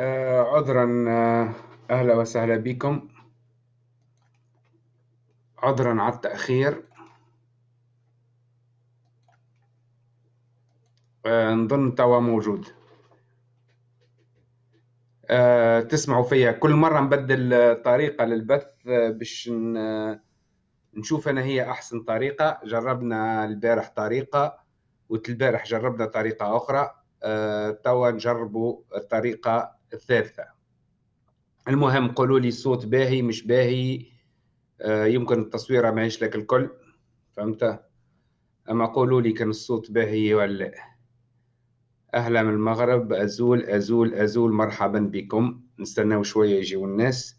آه، عذرا آه، أهلا وسهلا بكم. عذرا على التأخير. آه، نظن توا موجود. تسمعوا فيا. كل مرة نبدل طريقة للبث باش نشوف أنا هي أحسن طريقة. جربنا البارح طريقة والبارح جربنا طريقة أخرى. توا نجربوا الطريقة الثالثة. المهم قولوا لي الصوت باهي مش باهي. آه، يمكن التصويره ما لك الكل. فهمت؟ أما قولوا لي كان الصوت باهي ولا أهلا من المغرب. أزول أزول أزول. مرحبا بكم. نستناو شوية يجيو الناس.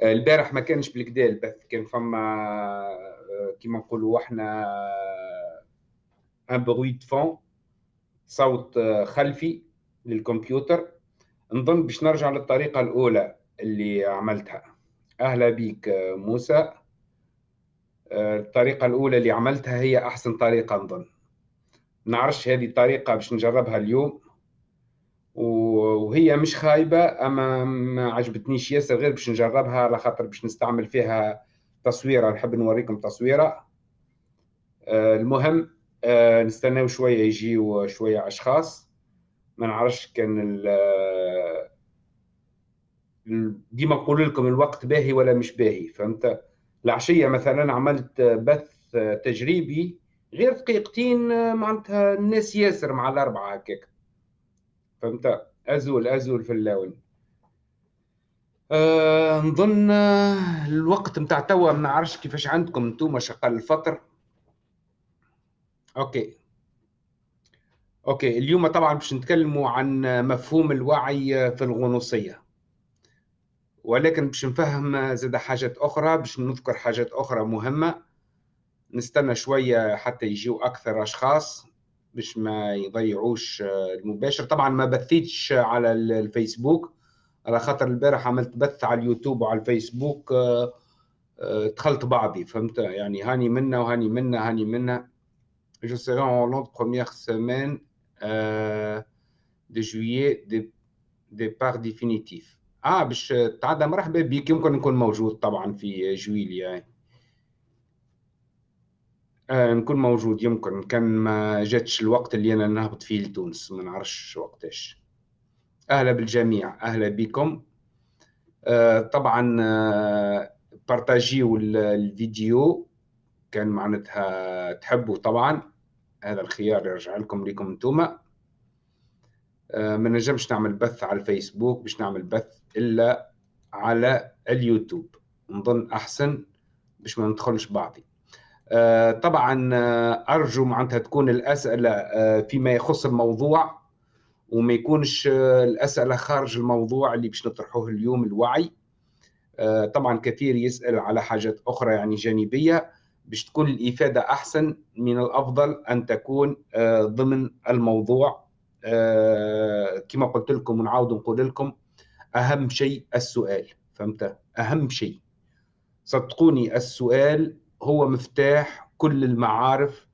آه، البارح ما كانش بالكدا البث كان فما آه، كيما نقولوا إحنا ان بروي فون صوت خلفي للكمبيوتر. نظن باش نرجع للطريقة الأولى اللي عملتها. أهلا بيك موسى. الطريقة الأولى اللي عملتها هي أحسن طريقة نظن. نعرفش هذه الطريقة باش نجربها اليوم. وهي مش خايبة أما ما عجبتنيش ياسر غير باش نجربها على خاطر باش نستعمل فيها تصويرة. نحب نوريكم تصويرة. المهم نستناو شوية يجيو شوية أشخاص. ما نعرفش كان ديما نقول لكم الوقت باهي ولا مش باهي فهمت؟ العشية مثلا عملت بث تجريبي غير دقيقتين معناتها الناس ياسر مع الأربعة هكاك. فهمت؟ أزول أزول في اللون أه نظن الوقت نتاع توا ما نعرفش كيفاش عندكم أنتم شغال الفطر. OK. OK اليوم طبعا باش نتكلموا عن مفهوم الوعي في الغنوصية. ولكن باش نفهم زاد حاجات أخرى باش نذكر حاجات أخرى مهمة نستنى شوية حتى يجيو أكثر أشخاص باش ما يضيعوش المباشر. طبعا ما بثيتش على الفيسبوك. على خاطر البارح عملت بث على اليوتيوب وعلى الفيسبوك دخلت بعضي فهمت؟ يعني هاني منا وهاني منا هاني منا. Je serai en Hollande première semaine euh, juillet de départ définitif. آه باش تعدى مرحبا بك يمكن نكون موجود طبعا في جويليا آه نكون موجود يمكن. كان ما جاتش الوقت اللي أنا نهبط فيه لتونس. ما نعرفش وقتاش. أهلا بالجميع. أهلا بكم. آه طبعا آه بارتاجيو الفيديو. كان معناتها تحبوا طبعا. هذا الخيار يرجع لكم ليكم انتوما آه، ما نجمش نعمل بث على الفيسبوك باش نعمل بث إلا على اليوتيوب. نظن أحسن باش ما ندخلش بعضي. آه، طبعا آه، أرجو معناتها تكون الأسئلة فيما يخص الموضوع وما يكونش الأسئلة خارج الموضوع اللي باش نطرحوه اليوم الوعي. طبعا كثير يسأل على حاجات أخرى يعني جانبية. باش تكون الإفادة أحسن من الأفضل أن تكون آه، ضمن الموضوع. آه، كما قلت لكم ونعاود نقول لكم أهم شيء السؤال. فهمت؟ أهم شيء. صدقوني السؤال هو مفتاح كل المعارف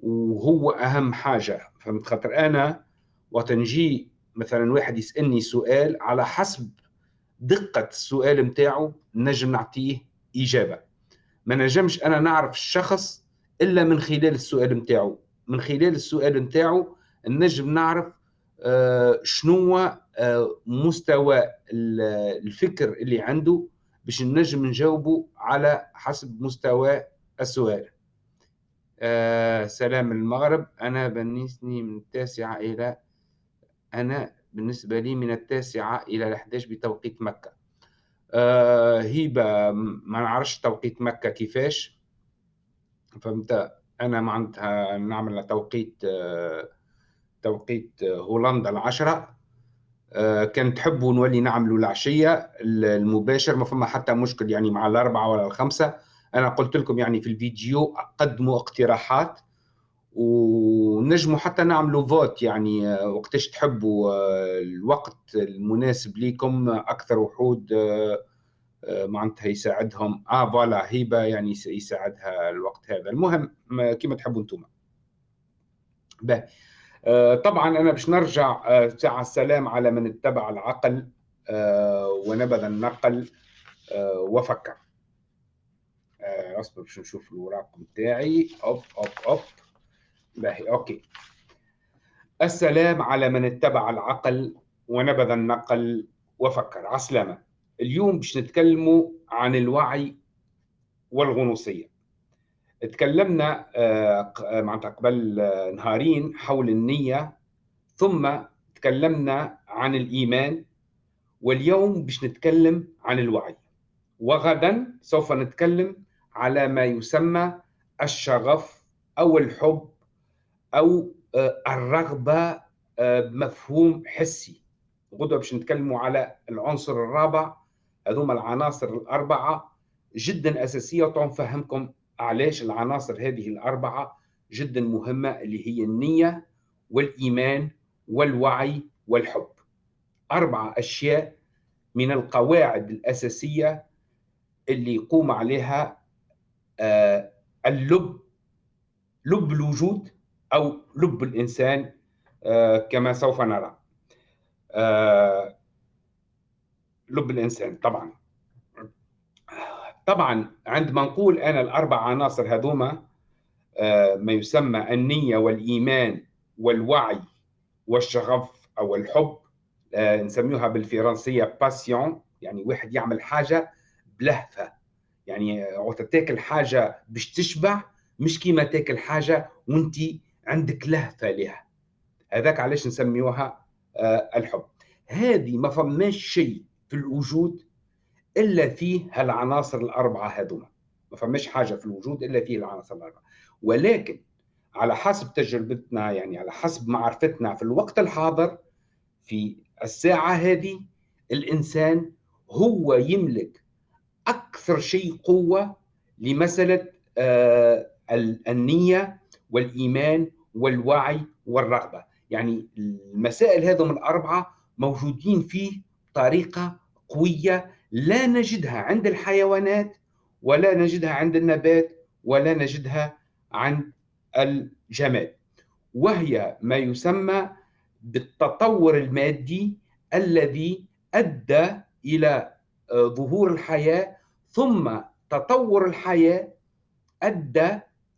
وهو أهم حاجة. فهمت؟ خاطر أنا وقت نجي مثلا واحد يسألني سؤال على حسب دقة السؤال نتاعو نجم نعطيه إجابة. ما نجمش أنا نعرف الشخص إلا من خلال السؤال نتاعو من خلال السؤال نتاعو نجم نعرف آه، شنو آه، مستوى الفكر اللي عنده باش نجم نجاوبه على حسب مستوى السؤال. آه سلام المغرب. أنا بالنسبة من التاسعة إلى أنا بالنسبة لي من التاسعة إلى الأحداش بتوقيت مكة. آه، هيبة ما نعرفش توقيت مكة كيفاش. فهمت؟ أنا معناتها نعمل توقيت آه، توقيت هولندا العشرة. آه، كان تحبوا نولي نعملوا العشية المباشر ما فما حتى مشكل يعني مع الأربعة ولا الخمسة. أنا قلت لكم يعني في الفيديو قدموا اقتراحات ونجموا حتى نعملوا vote يعني آه، وقتاش تحبوا آه، الوقت المناسب لكم أكثر وحود معناتها يساعدهم. آه voilà هيبة يعني يساعدها الوقت هذا. المهم كما تحبوا أنتم باهي. طبعا أنا باش نرجع ساعة السلام على من اتبع العقل ونبذ النقل وفكر. اصبر باش نشوف الوراق نتاعي أوب أوب أوب. باهي أوكي. السلام على من اتبع العقل ونبذ النقل وفكر. عسلامة. اليوم باش نتكلموا عن الوعي والغنوصية. تكلمنا آه، معناتها قبل آه، نهارين حول النية ثم تكلمنا عن الإيمان واليوم باش نتكلم عن الوعي. وغدا سوف نتكلم على ما يسمى الشغف أو الحب أو آه، الرغبة بمفهوم حسي. غدوة باش نتكلموا على العنصر الرابع هذوما العناصر الأربعة جدا أساسية وتنفهمكم علاش العناصر هذه الأربعة جدا مهمة اللي هي النية والإيمان والوعي والحب. أربعة أشياء من القواعد الأساسية اللي يقوم عليها آه، اللب لب الوجود أو لب الإنسان آه، كما سوف نرى. آه، لب الإنسان طبعا. طبعا عندما نقول أنا الأربع عناصر هذوما آه، ما يسمى النية والإيمان والوعي والشغف أو الحب آه، نسميوها بالفرنسية باسيون يعني واحد يعمل حاجة بلهفة. يعني وقت تاكل حاجة باش تشبع مش كيما تاكل حاجة وانت عندك لهفة لها هذاك علاش نسميوها آه، الحب. هذه ما فماش شيء في الوجود إلا فيه هالعناصر الأربعة هذوما. ما فماش حاجة في الوجود إلا فيه العناصر الأربعة. ولكن على حسب تجربتنا يعني على حسب معرفتنا في الوقت الحاضر في الساعة هذه الإنسان هو يملك أكثر شيء قوة لمسألة آه النية والإيمان والوعي والرغبة. يعني المسائل هذه من الأربعة موجودين فيه بطريقة قوية لا نجدها عند الحيوانات ولا نجدها عند النبات ولا نجدها عند الجماد. وهي ما يسمى بالتطور المادي الذي أدى إلى ظهور الحياة ثم تطور الحياة أدى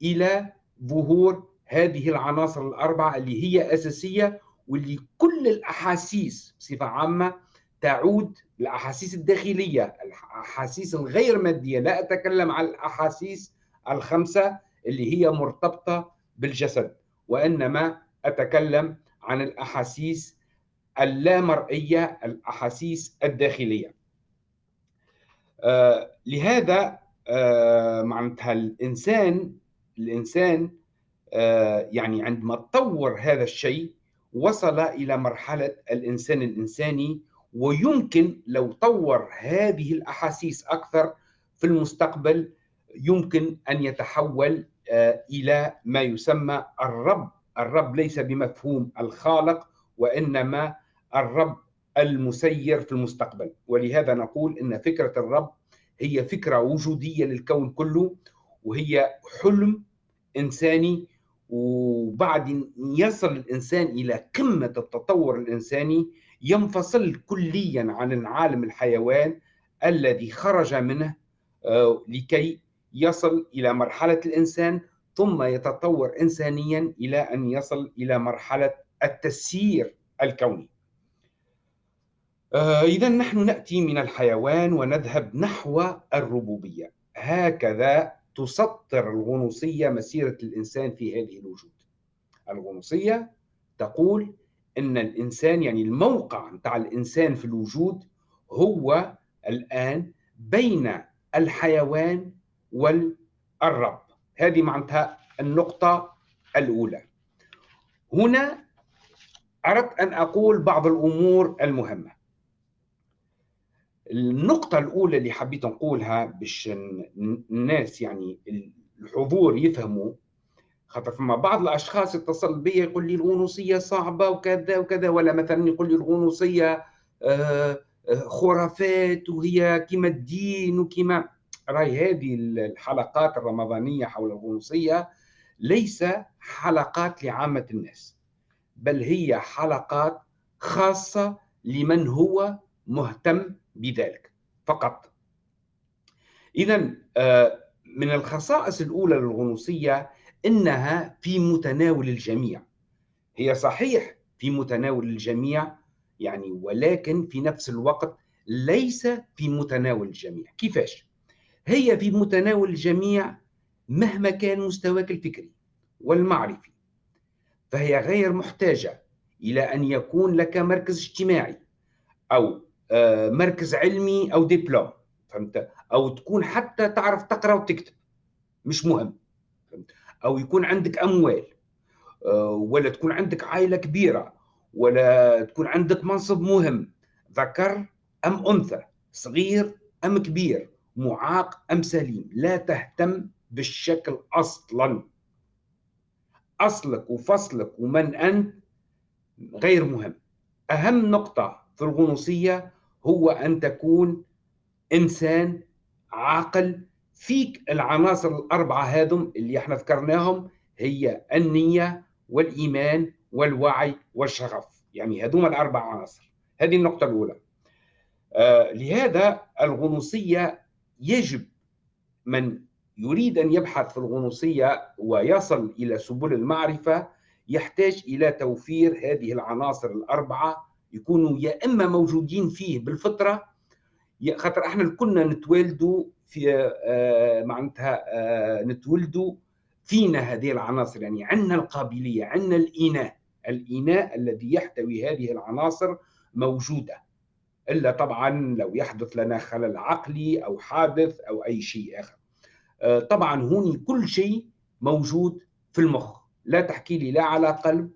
إلى ظهور هذه العناصر الأربعة اللي هي أساسية واللي كل الأحاسيس بصفة عامة تعود الأحاسيس الداخلية الأحاسيس الغير مادية لا أتكلم عن الأحاسيس الخمسة اللي هي مرتبطة بالجسد وإنما أتكلم عن الأحاسيس اللامرئية الأحاسيس الداخلية. آه لهذا آه معناتها الإنسان الإنسان آه يعني عندما تطور هذا الشيء وصل إلى مرحلة الإنسان الإنساني ويمكن لو طور هذه الأحاسيس أكثر في المستقبل يمكن أن يتحول آه، إلى ما يسمى الرب. الرب ليس بمفهوم الخالق وإنما الرب المسير في المستقبل. ولهذا نقول إن فكرة الرب هي فكرة وجودية للكون كله وهي حلم إنساني. وبعد يصل الإنسان إلى قمة التطور الإنساني ينفصل كليا عن العالم الحيوان الذي خرج منه آه، لكي يصل إلى مرحلة الإنسان ثم يتطور انسانيا إلى أن يصل إلى مرحلة التسيير الكوني. آه، اذا نحن نأتي من الحيوان ونذهب نحو الربوبية، هكذا تسطر الغنوصية مسيرة الإنسان في هذه الوجود. الغنوصية تقول إن الإنسان يعني الموقع بتاع الإنسان في الوجود هو الآن بين الحيوان والرب. هذه معناتها النقطة الأولى. هنا أردت أن أقول بعض الأمور المهمة. النقطة الأولى اللي حبيت نقولها باش الناس يعني الحضور يفهموا خاطر فما بعض الأشخاص يتصل بي يقول لي الغنوصية صعبة وكذا وكذا ولا مثلا يقول لي الغنوصية آه، آه، خرافات وهي كما الدين وكما راي هذه الحلقات الرمضانية حول الغنوصية ليس حلقات لعامة الناس بل هي حلقات خاصة لمن هو مهتم بذلك فقط. إذا آه، من الخصائص الأولى للغنوصية إنها في متناول الجميع. هي صحيح في متناول الجميع يعني ولكن في نفس الوقت ليس في متناول الجميع. كيفاش؟ هي في متناول الجميع مهما كان مستواك الفكري والمعرفي فهي غير محتاجة إلى أن يكون لك مركز اجتماعي أو آه، مركز علمي أو دبلوم فهمت؟ أو تكون حتى تعرف تقرأ وتكتب مش مهم فهمت؟ أو يكون عندك أموال آه، ولا تكون عندك عائلة كبيرة ولا تكون عندك منصب مهم ذكر أم أنثى صغير أم كبير معاق أم سليم لا تهتم بالشكل أصلا. أصلك وفصلك ومن أنت غير مهم. أهم نقطة في الغنوصية هو أن تكون إنسان عاقل فيك العناصر الأربعة هذم اللي إحنا ذكرناهم هي النية والإيمان والوعي والشغف. يعني هذوما الأربع عناصر. هذه النقطة الأولى. آه لهذا الغنوصية يجب من يريد أن يبحث في الغنوصية ويصل إلى سبل المعرفة يحتاج إلى توفير هذه العناصر الأربعة يكونوا يا إما موجودين فيه بالفطرة خاطر إحنا كنا نتولدوا في آه معناتها آه نتولدوا فينا هذه العناصر. يعني عندنا القابلية عندنا الإناء. الإناء الذي يحتوي هذه العناصر موجودة. إلا طبعا لو يحدث لنا خلل عقلي أو حادث أو أي شيء آخر. آه، طبعا هوني كل شيء موجود في المخ. لا تحكي لي لا على قلب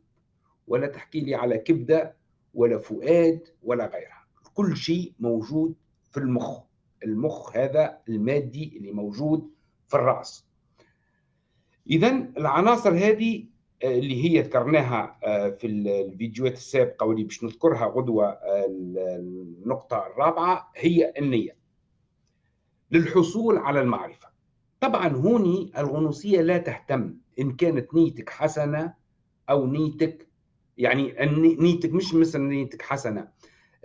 ولا تحكي لي على كبدة ولا فؤاد ولا غيرها. كل شيء موجود في المخ. المخ هذا المادي اللي موجود في الرأس. إذا العناصر هذه آه، اللي هي ذكرناها آه، في الفيديوهات السابقة واللي باش نذكرها غدوة النقطة الرابعة هي النية. للحصول على المعرفة. طبعا هوني الغنوصية لا تهتم إن كانت نيتك حسنة أو نيتك يعني نيتك مش مثل نيتك حسنة.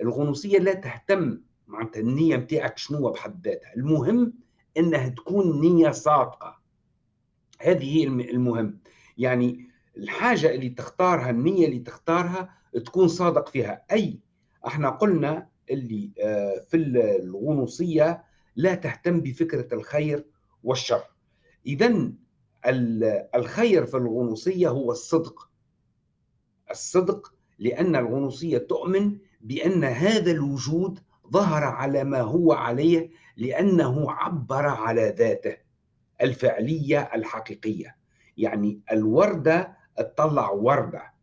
الغنوصية لا تهتم معناتها النية بتاعك شنو بحد ذاتها؟ المهم إنها تكون نية صادقة. هذه هي المهم. يعني الحاجة اللي تختارها النية اللي تختارها تكون صادق فيها. أي إحنا قلنا اللي آه، في الغنوصية لا تهتم بفكرة الخير والشر. إذا الخير في الغنوصية هو الصدق. الصدق لأن الغنوصية تؤمن بأن هذا الوجود ظهر على ما هو عليه لأنه عبر على ذاته الفعلية الحقيقية. يعني الوردة تطلع وردة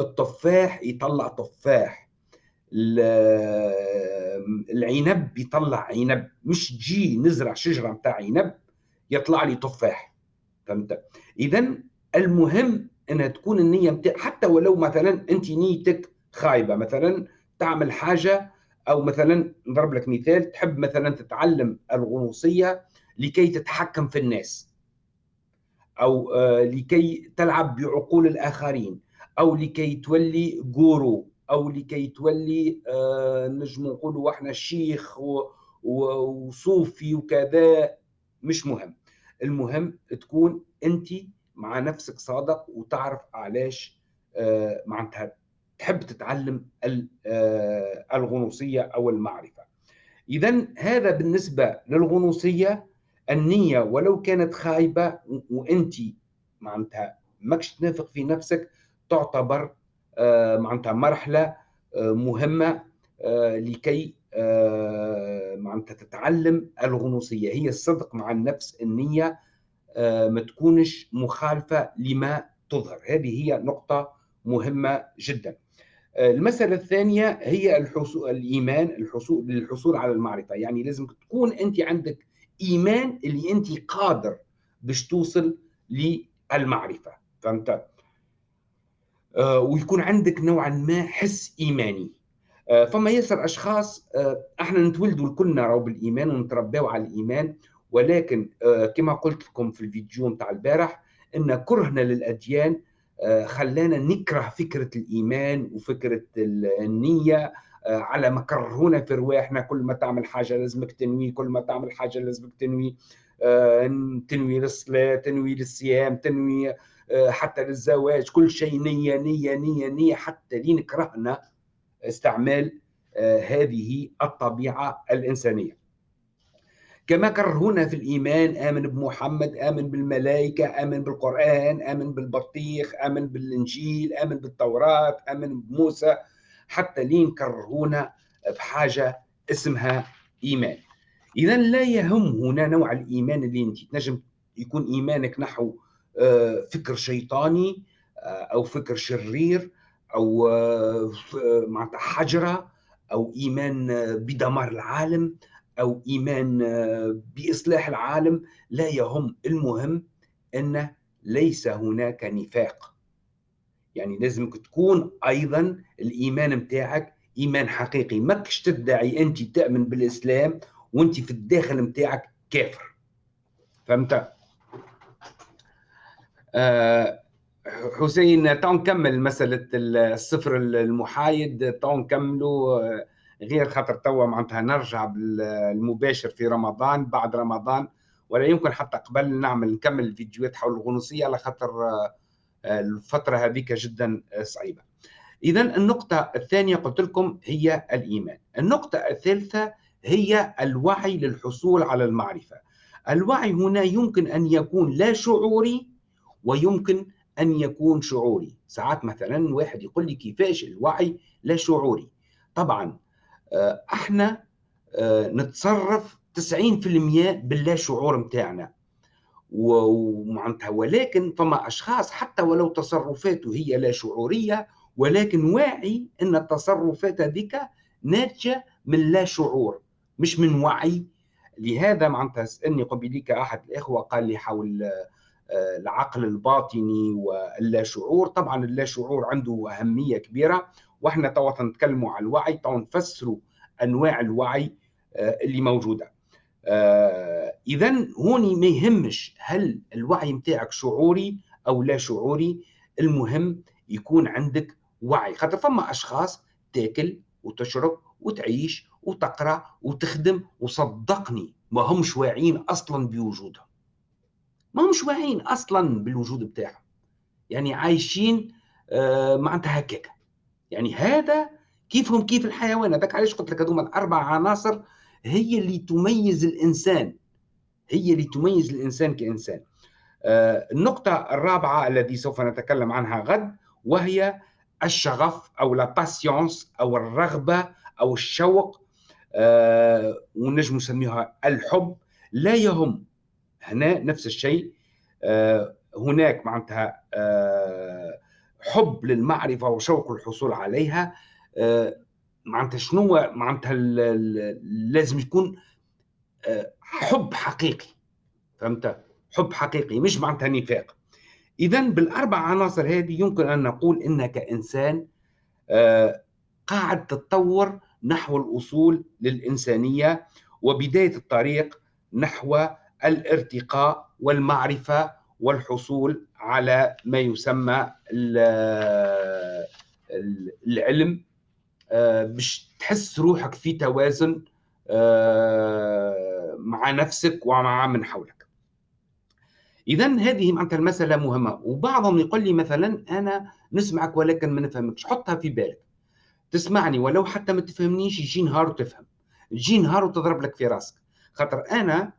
التفاح يطلع تفاح العنب يطلع عنب مش تجي نزرع شجرة متاع عنب يطلع لي تفاح. فهمت؟ اذا المهم إنها تكون النية متاع حتى ولو مثلا أنت نيتك خايبة مثلا تعمل حاجة أو مثلا نضرب لك مثال تحب مثلا تتعلم الغنوصيه لكي تتحكم في الناس أو آه، لكي تلعب بعقول الآخرين أو لكي تولي جورو أو لكي تولي آه، نجم نقولوا إحنا شيخ وصوفي وكذا. مش مهم. المهم تكون أنت مع نفسك صادق وتعرف علاش آه، معناتها تحب تتعلم آه، الغنوصية أو المعرفة. اذا هذا بالنسبة للغنوصية النية ولو كانت خايبة وأنت معناتها ماكش تنافق في نفسك تعتبر آه، معناتها مرحلة مهمة لكي آه، معناتها تتعلم الغنوصية. هي الصدق مع النفس النية آه، ما تكونش مخالفة لما تظهر. هذه هي نقطة مهمة جدا. آه، المسألة الثانية هي الحصول الإيمان الحصول للحصول على المعرفة. يعني لازم تكون أنت عندك إيمان اللي أنت قادر باش توصل للمعرفة. فهمت؟ ويكون عندك نوعا ما حس إيماني. آه، فما ياسر أشخاص آه، إحنا نتولدوا الكلنا راهو بالإيمان ونترباو على الإيمان ولكن آه، كما قلت لكم في الفيديو نتاع البارح إن كرهنا للأديان خلانا نكره فكرة الإيمان وفكرة النية على ما كرهونا في رواحنا كل ما تعمل حاجة لازمك تنوي كل ما تعمل حاجة لازمك تنوي تنوي للصلاة تنوي للصيام تنوي حتى للزواج كل شيء نية نية نية نية حتى لين كرهنا استعمال هذه الطبيعة الإنسانية. كما كرهونا في الإيمان آمن بمحمد آمن بالملائكة آمن بالقرآن آمن بالبطيخ آمن بالإنجيل آمن بالتوراة آمن بموسى حتى لين كرهونا بحاجة اسمها إيمان. إذا لا يهم هنا نوع الإيمان اللي أنت تنجم يكون إيمانك نحو آه، فكر شيطاني آه، أو فكر شرير أو آه، معناتها حجرة أو إيمان بدمار العالم أو إيمان بإصلاح العالم لا يهم. المهم أن ليس هناك نفاق. يعني لازمك تكون أيضا الإيمان متاعك إيمان حقيقي. ماكش تدعي أنت تؤمن بالإسلام وأنت في الداخل متاعك كافر. فهمت؟ آه حسين تو نكمل مسألة الصفر المحايد تو نكملوا غير خاطر توا معناتها نرجع بالمباشر في رمضان بعد رمضان ولا يمكن حتى قبل نعمل نكمل الفيديوهات حول الغنوصية على خاطر آه، الفترة هذيك جدا صعيبة. اذا النقطة الثانية قلت لكم هي الإيمان. النقطة الثالثة هي الوعي للحصول على المعرفة. الوعي هنا يمكن أن يكون لا شعوري ويمكن أن يكون شعوري. ساعات مثلا واحد يقول لي كيفاش الوعي لا شعوري. طبعا آه، إحنا آه، نتصرف 90% باللا شعور متاعنا. ومعناتها ولكن فما أشخاص حتى ولو تصرفاته هي لا شعورية ولكن واعي إن التصرفات هذيك ناتجة من لا شعور مش من وعي. لهذا معناتها سألني قبيليك أحد الإخوة قال لي حول آه، العقل الباطني واللا شعور. طبعا اللا شعور عنده أهمية كبيرة وإحنا توا نتكلموا على الوعي توا نفسروا أنواع الوعي آه، اللي موجودة. آه، اذا هوني ما يهمش هل الوعي متاعك شعوري أو لا شعوري المهم يكون عندك وعي. خاطر فما أشخاص تاكل وتشرب وتعيش وتقرأ وتخدم وصدقني ما همش واعيين أصلا بوجودهم. ما همش واعيين أصلا بالوجود بتاعهم. يعني عايشين آه معناتها هكاك. يعني هذا كيفهم كيف الحيوان؟ هذاك علاش قلت لك هذوما الأربع عناصر هي اللي تميز الإنسان. هي اللي تميز الإنسان كإنسان. آه النقطة الرابعة التي سوف نتكلم عنها غد وهي الشغف أو لا باسيونس أو الرغبة أو الشوق. آه ونجم نسميها الحب. لا يهم هنا نفس الشيء. آه هناك معناتها آه حب للمعرفة وشوق الحصول عليها آه، معناتها شنو معناتها لازم يكون آه، حب حقيقي فهمت؟ حب حقيقي مش معناتها نفاق. اذا بالأربع عناصر هذه يمكن أن نقول إنك إنسان آه، قاعد تتطور نحو الوصول للإنسانية وبداية الطريق نحو الارتقاء والمعرفة والحصول على ما يسمى العلم. آه، باش تحس روحك في توازن آه، مع نفسك ومع من حولك. اذا هذه معناتها المسألة مهمة. وبعضهم يقول لي مثلا أنا نسمعك ولكن ما نفهمكش. حطها في بالك. تسمعني ولو حتى ما تفهمنيش يجي نهار وتفهم. يجي نهار وتضرب لك في راسك. خاطر أنا آه،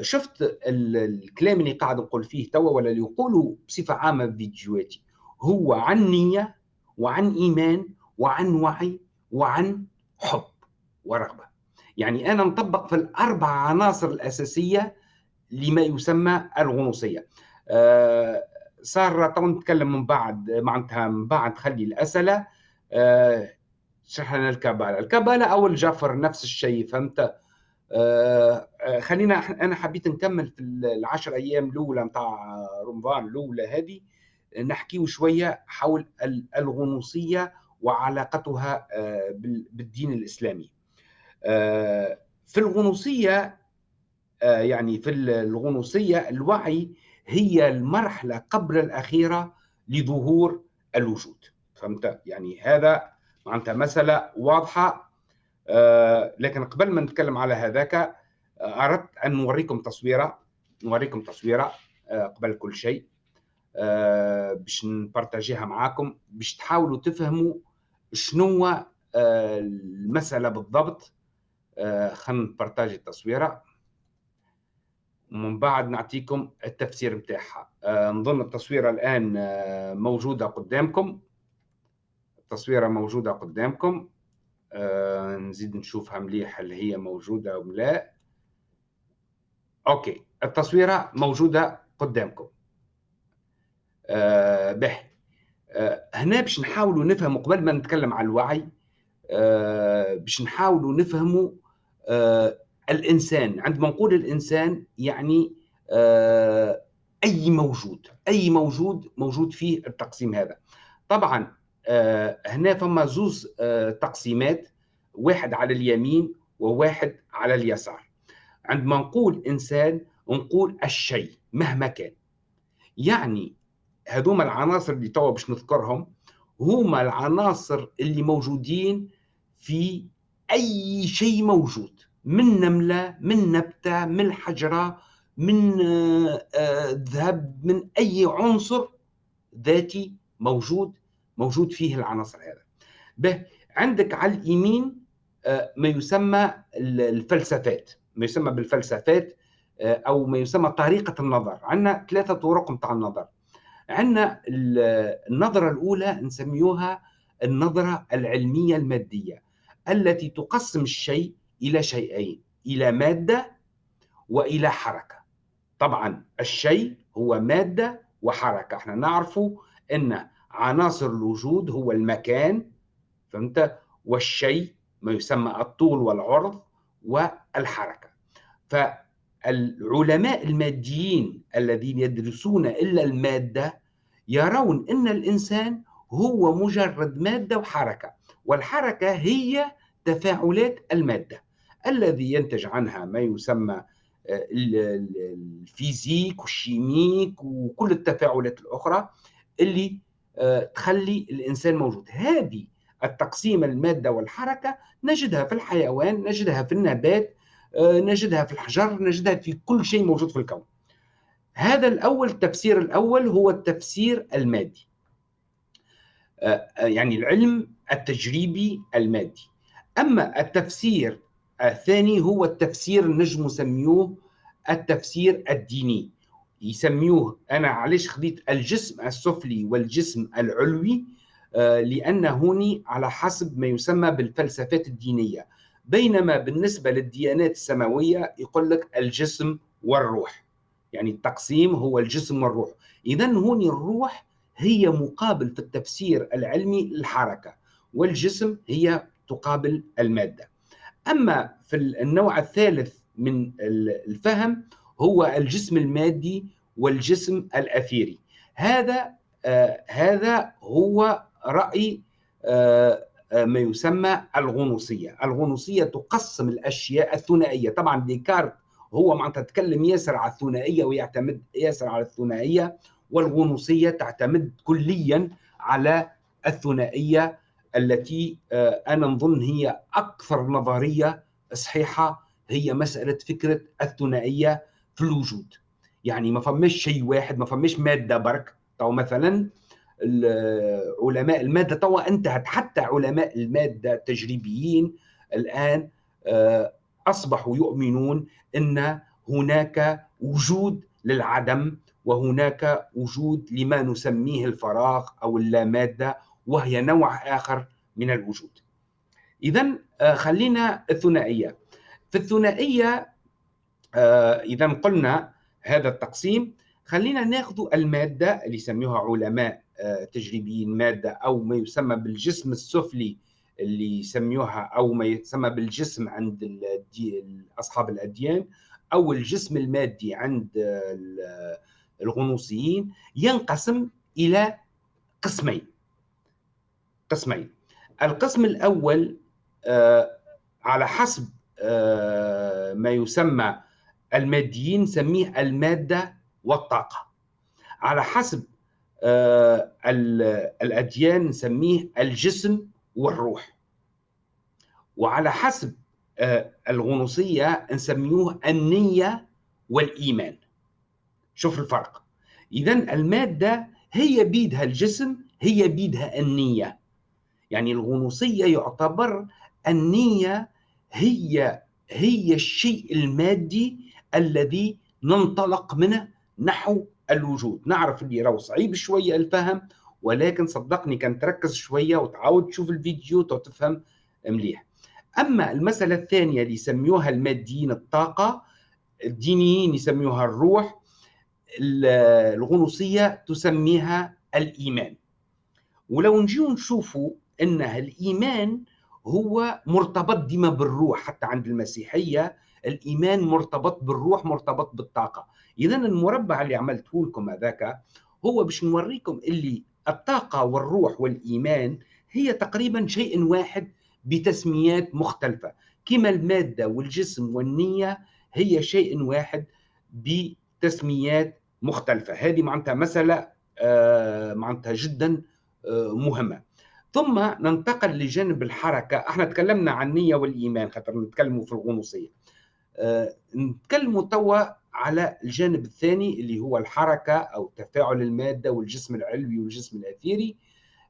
شفت الكلام اللي قاعد نقول فيه توا ولا اللي يقولوا بصفة عامة في فيديوهاتي؟ هو عن نية وعن إيمان وعن وعي وعن حب ورغبة. يعني أنا نطبق في الأربع عناصر الأساسية لما يسمى الغنوصية. آه صار تو نتكلم من بعد معناتها من بعد خلي الأسئلة. آه شرحنا الكبالة الكبالة أو الجفر نفس الشيء فهمت؟ آه خلينا أنا حبيت نكمل في العشر أيام الأولى نتاع رمضان الأولى هذه نحكيه شوية حول الغنوصية وعلاقتها آه، بالدين الإسلامي. آه، في الغنوصية آه، يعني في الغنوصية الوعي هي المرحلة قبل الأخيرة لظهور الوجود. فهمت؟ يعني هذا معناتها مسألة واضحة. آه، لكن قبل ما نتكلم على هذاك آه، أردت أن نوريكم تصويرة نوريكم تصويرة آه، قبل كل شيء باش نبارتاجيها معاكم باش تحاولوا تفهموا شنو المسألة بالضبط. خلينا نبارتاجي التصويرة. ومن بعد نعطيكم التفسير متاعها نظن التصويرة الآن موجودة قدامكم. التصويرة موجودة قدامكم. آه نزيد نشوفها مليح هل هي موجودة أو لا. أوكي التصويرة موجودة قدامكم. آه به. آه هنا باش نحاولوا نفهموا قبل ما نتكلم على الوعي آه باش نحاولوا نفهموا آه الإنسان. عندما نقول الإنسان يعني آه أي موجود أي موجود موجود فيه التقسيم هذا. طبعا هنا فما زوز آه، تقسيمات واحد على اليمين وواحد على اليسار. عندما نقول إنسان نقول الشيء مهما كان. يعني هذوما العناصر اللي توا باش نذكرهم هما العناصر اللي موجودين في أي شيء موجود. من نملة من نبتة من حجرة من آه، ذهب من أي عنصر ذاتي موجود موجود فيه العناصر هذا. به عندك على اليمين آه، ما يسمى الفلسفات. ما يسمى بالفلسفات آه، أو ما يسمى طريقة النظر. عندنا ثلاثة طرق نتاع النظر. عندنا النظرة الأولى نسميوها النظرة العلمية المادية التي تقسم الشيء إلى شيئين إلى مادة وإلى حركة. طبعا الشيء هو مادة وحركة. إحنا نعرف إن عناصر الوجود هو المكان فهمت؟ والشيء ما يسمى الطول والعرض والحركة. فالعلماء الماديين الذين يدرسون إلا المادة يرون أن الإنسان هو مجرد مادة وحركة والحركة هي تفاعلات المادة. الذي ينتج عنها ما يسمى آه، الفيزيك والشيميك وكل التفاعلات الأخرى اللي تخلي الإنسان موجود. هذه التقسيم الماده والحركة نجدها في الحيوان نجدها في النبات آه، نجدها في الحجر نجدها في كل شيء موجود في الكون. هذا الأول التفسير الأول هو التفسير المادي. آه، يعني العلم التجريبي المادي. أما التفسير الثاني هو التفسير نجم نسميوه التفسير الديني. يسميوه أنا علاش خديت الجسم السفلي والجسم العلوي؟ آه، لأن هوني على حسب ما يسمى بالفلسفات الدينية. بينما بالنسبة للديانات السماوية يقول لك الجسم والروح. يعني التقسيم هو الجسم والروح. اذا هوني الروح هي مقابل في التفسير العلمي للحركه والجسم هي تقابل المادة. أما في النوع الثالث من الفهم هو الجسم المادي والجسم الأثيري. هذا آه هذا هو رأي آه, آه، ما يسمى الغنوصية. الغنوصية تقسم الأشياء الثنائية. طبعا ديكارت هو معناتها تتكلم ياسر على الثنائية ويعتمد ياسر على الثنائية والغنوصية تعتمد كليا على الثنائية التي آه أنا نظن هي أكثر نظرية صحيحة هي مسألة فكرة الثنائية في الوجود يعني ما فماش شيء واحد ما فماش مادة برك تو مثلا علماء المادة توا انتهت حتى علماء المادة التجريبيين الآن آه، أصبحوا يؤمنون إن هناك وجود للعدم وهناك وجود لما نسميه الفراغ أو اللامادة وهي نوع آخر من الوجود. اذا آه، خلينا الثنائية. في الثنائية آه، اذا قلنا هذا التقسيم. خلينا ناخذ المادة اللي يسميوها علماء آه، تجريبيين مادة أو ما يسمى بالجسم السفلي اللي يسميوها أو ما يسمى بالجسم عند اصحاب الأديان أو الجسم المادي عند الغنوصيين. ينقسم إلى قسمين. قسمين. القسم الأول آه، على حسب ما يسمى الماديين نسميه المادة والطاقة. على حسب آه، الأديان نسميه الجسم والروح. وعلى حسب آه، الغنوصية نسميوه النية والإيمان. شوف الفرق. إذا المادة هي بيدها الجسم هي بيدها النية. يعني الغنوصية يعتبر النية هي هي الشيء المادي الذي ننطلق منه نحو الوجود. نعرف اللي راهو صعيب شوية الفهم ولكن صدقني كان تركز شوية وتعاود تشوف الفيديو تفهم مليح. أما المسألة الثانية اللي يسميوها الماديين الطاقة الدينيين يسميوها الروح الغنوصية تسميها الإيمان. ولو نجيو نشوفوا ان الإيمان هو مرتبط ديما بالروح حتى عند المسيحية الإيمان مرتبط بالروح مرتبط بالطاقة. اذا المربع اللي عملته لكم هذاك هو باش نوريكم اللي الطاقة والروح والإيمان هي تقريبا شيء واحد بتسميات مختلفة. كما المادة والجسم والنية هي شيء واحد بتسميات مختلفة. هذه معناتها مسألة آه، معناتها جدا آه، مهمة. ثم ننتقل لجانب الحركة. إحنا تكلمنا عن النية والإيمان خاطر نتكلموا في الغنوصية. نتكلموا توا على الجانب الثاني اللي هو الحركة أو تفاعل المادة والجسم العلوي والجسم الأثيري.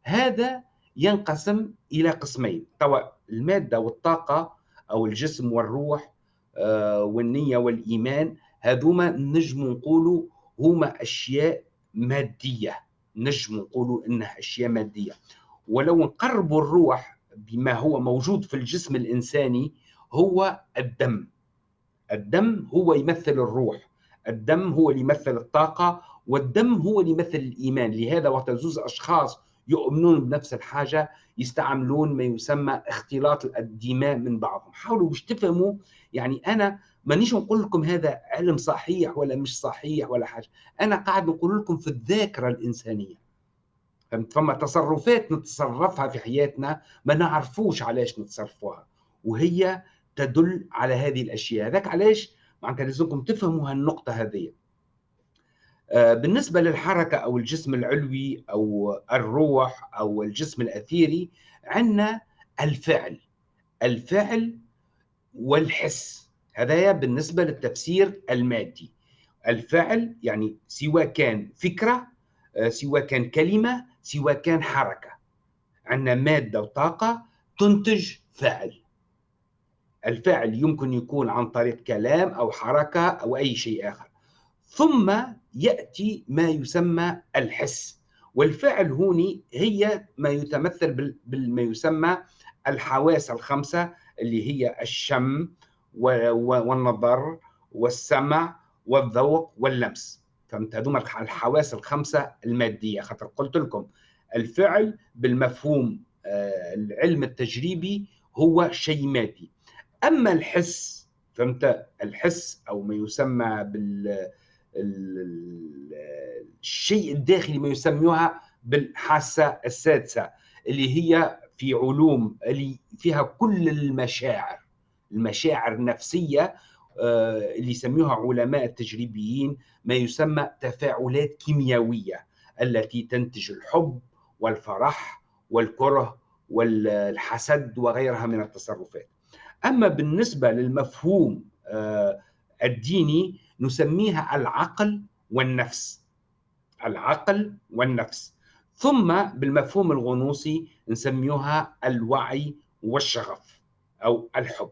هذا ينقسم إلى قسمين. توا المادة والطاقة أو الجسم والروح آه، والنية والإيمان هذوما نجم نقولوا هما أشياء مادية. نجم نقولوا إنها أشياء مادية. ولو نقربوا الروح بما هو موجود في الجسم الإنساني هو الدم. الدم هو يمثل الروح الدم هو اللي يمثل الطاقة والدم هو اللي يمثل الإيمان. لهذا وقت زوز أشخاص يؤمنون بنفس الحاجة يستعملون ما يسمى اختلاط الدماء من بعضهم. حاولوا باش تفهموا يعني أنا مانيش نقول لكم هذا علم صحيح ولا مش صحيح ولا حاجة. أنا قاعد نقول لكم في الذاكرة الإنسانية. فهمت؟ فما تصرفات نتصرفها في حياتنا ما نعرفوش علاش نتصرفوها. وهي تدل على هذه الأشياء. هذاك علاش؟ معناتها لازمكم تفهموا هالنقطة هذه. آه، بالنسبة للحركة أو الجسم العلوي أو الروح أو الجسم الأثيري عندنا الفعل الفعل والحس. هذا بالنسبة للتفسير المادي. الفعل يعني سواء كان فكرة آه، سواء كان كلمة سواء كان حركة. عندنا مادة وطاقة تنتج فعل. الفعل يمكن يكون عن طريق كلام أو حركة أو أي شيء آخر. ثم يأتي ما يسمى الحس. والفعل هوني هي ما يتمثل بما يسمى الحواس الخمسة اللي هي الشم والنظر والسمع والذوق واللمس. فهمت؟ هذوما الحواس الخمسة المادية. خاطر قلت لكم الفعل بالمفهوم آه، العلم التجريبي هو شيء مادي. أما الحس فهمت؟ الحس أو ما يسمى بال الشيء الداخلي ما يسموها بالحاسة السادسة اللي هي في علوم اللي فيها كل المشاعر المشاعر النفسية آه، اللي يسموها علماء التجريبيين ما يسمى تفاعلات كيميائيه التي تنتج الحب والفرح والكره والحسد وغيرها من التصرفات. أما بالنسبة للمفهوم آه، الديني نسميها العقل والنفس. العقل والنفس. ثم بالمفهوم الغنوصي نسميها الوعي والشغف أو الحب.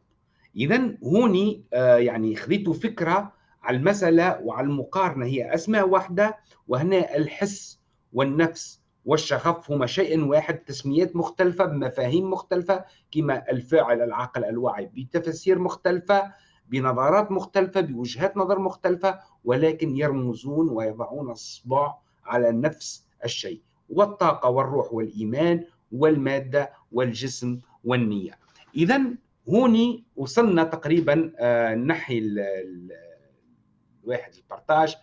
اذا هوني آه، يعني خذيتوا فكرة على المسألة وعلى المقارنة. هي أسماء واحدة وهنا الحس والنفس. والشغف هما شيء واحد تسميات مختلفة بمفاهيم مختلفة كما الفاعل العقل الوعي بتفسير مختلفة بنظرات مختلفة بوجهات نظر مختلفة ولكن يرمزون ويضعون الصباع على نفس الشيء. والطاقة والروح والإيمان والمادة والجسم والنية. إذا هوني وصلنا تقريبا آه، نحي الواحد البارتاج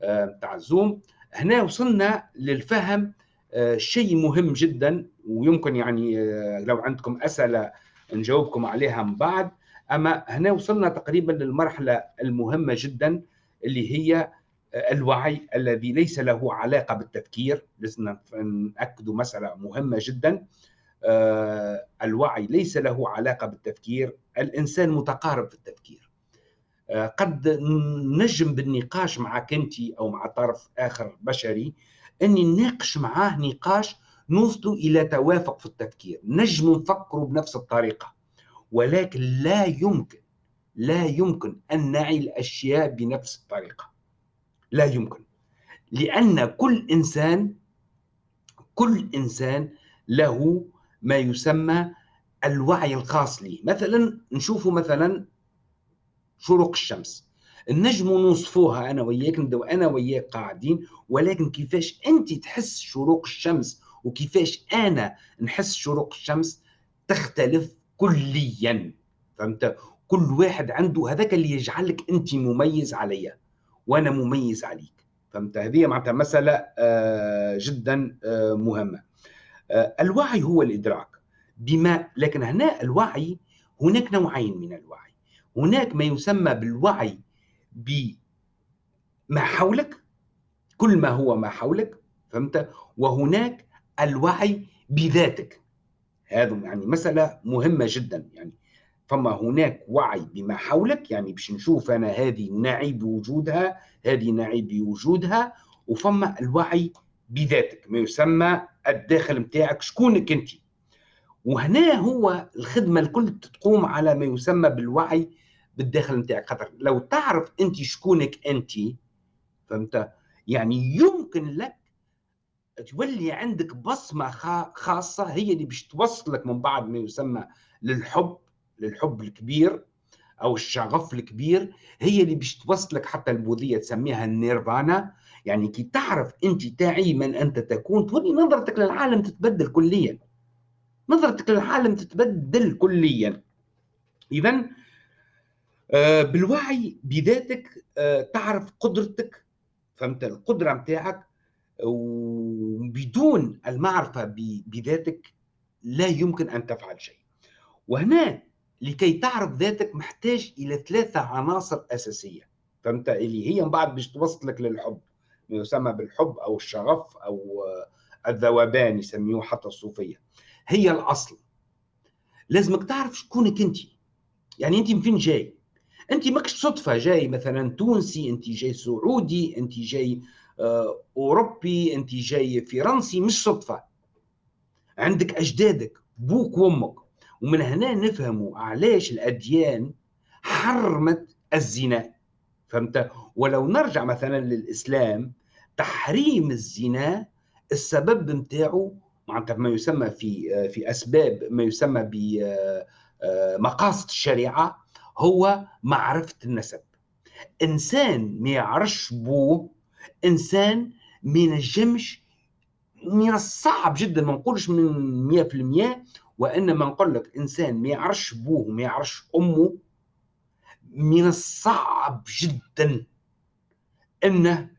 بتاع آه، الزوم. هنا وصلنا للفهم شيء مهم جدا ويمكن يعني آه، لو عندكم أسئلة نجاوبكم عليها من بعد أما هنا وصلنا تقريبا للمرحلة المهمة جدا اللي هي الوعي الذي ليس له علاقة بالتفكير. لازم نأكد مسألة مهمة جدا. آه، الوعي ليس له علاقة بالتفكير. الإنسان متقارب في التفكير. آه، قد نجم بالنقاش معك أنت أو مع طرف آخر بشري. أني نناقش معاه نقاش نوصل إلى توافق في التفكير. نجم نفكروا بنفس الطريقة. ولكن لا يمكن لا يمكن أن نعي الأشياء بنفس الطريقة. لا يمكن. لأن كل إنسان كل إنسان له ما يسمى الوعي الخاص لي. مثلا نشوفوا مثلا شروق الشمس. النجم نوصفوها أنا وياك نبداو أنا وياك قاعدين ولكن كيفاش انت تحس شروق الشمس وكيفاش أنا نحس شروق الشمس تختلف كليا فهمت؟ كل واحد عنده هذاك اللي يجعلك انت مميز عليا وأنا مميز عليك فهمت؟ هذه معناتها مسألة آه، جدا آه، مهمة. آه، الوعي هو الإدراك. بما لكن هنا الوعي هناك نوعين من الوعي. هناك ما يسمى بالوعي بما حولك كل ما هو ما حولك فهمت؟ وهناك الوعي بذاتك. هذا يعني مسألة مهمة جدا يعني فما هناك وعي بما حولك يعني باش نشوف أنا هذه نعي بوجودها هذه نعي بوجودها وفما الوعي بذاتك ما يسمى الداخل متاعك شكونك أنت. وهنا هو الخدمة الكل تقوم على ما يسمى بالوعي بالداخل نتاعك خاطر لو تعرف انت شكونك انت فهمت؟ يعني يمكن لك تولي عندك بصمة خاصة هي اللي باش توصلك من بعد ما يسمى للحب للحب الكبير أو الشغف الكبير هي اللي باش توصلك حتى البوذيه تسميها النيرفانا. يعني كي تعرف انت تعي من انت تكون تولي نظرتك للعالم تتبدل كليا. نظرتك للعالم تتبدل كليا. اذا بالوعي بذاتك آه، تعرف قدرتك فهمت؟ القدرة نتاعك وبدون المعرفة بذاتك لا يمكن أن تفعل شيء. وهنا لكي تعرف ذاتك محتاج إلى ثلاثة عناصر أساسية فهمت؟ اللي هي من بعد باش توصلك للحب. ما يسمى بالحب أو الشغف أو الذوبان يسميوه حتى الصوفية. هي الأصل. لازمك تعرف شكونك أنت. يعني أنت من فين جاي؟ أنت ماكش صدفه جاي مثلا تونسي أنت جاي سعودي أنت جاي آه، أوروبي أنت جاي فرنسي مش صدفة. عندك أجدادك بوك وأمك. ومن هنا نفهموا علاش الأديان حرمت الزنا. فهمت؟ ولو نرجع مثلا للإسلام تحريم الزنا السبب نتاعو معناتها ما يسمى في في أسباب ما يسمى بمقاصد الشريعة. هو معرفة النسب. إنسان ما يعرفش بوه إنسان ما ينجمش من الصعب جدا ما نقولش من 100% وإنما نقول لك إنسان ما يعرفش بوه وما يعرفش أمه من الصعب جدا إنه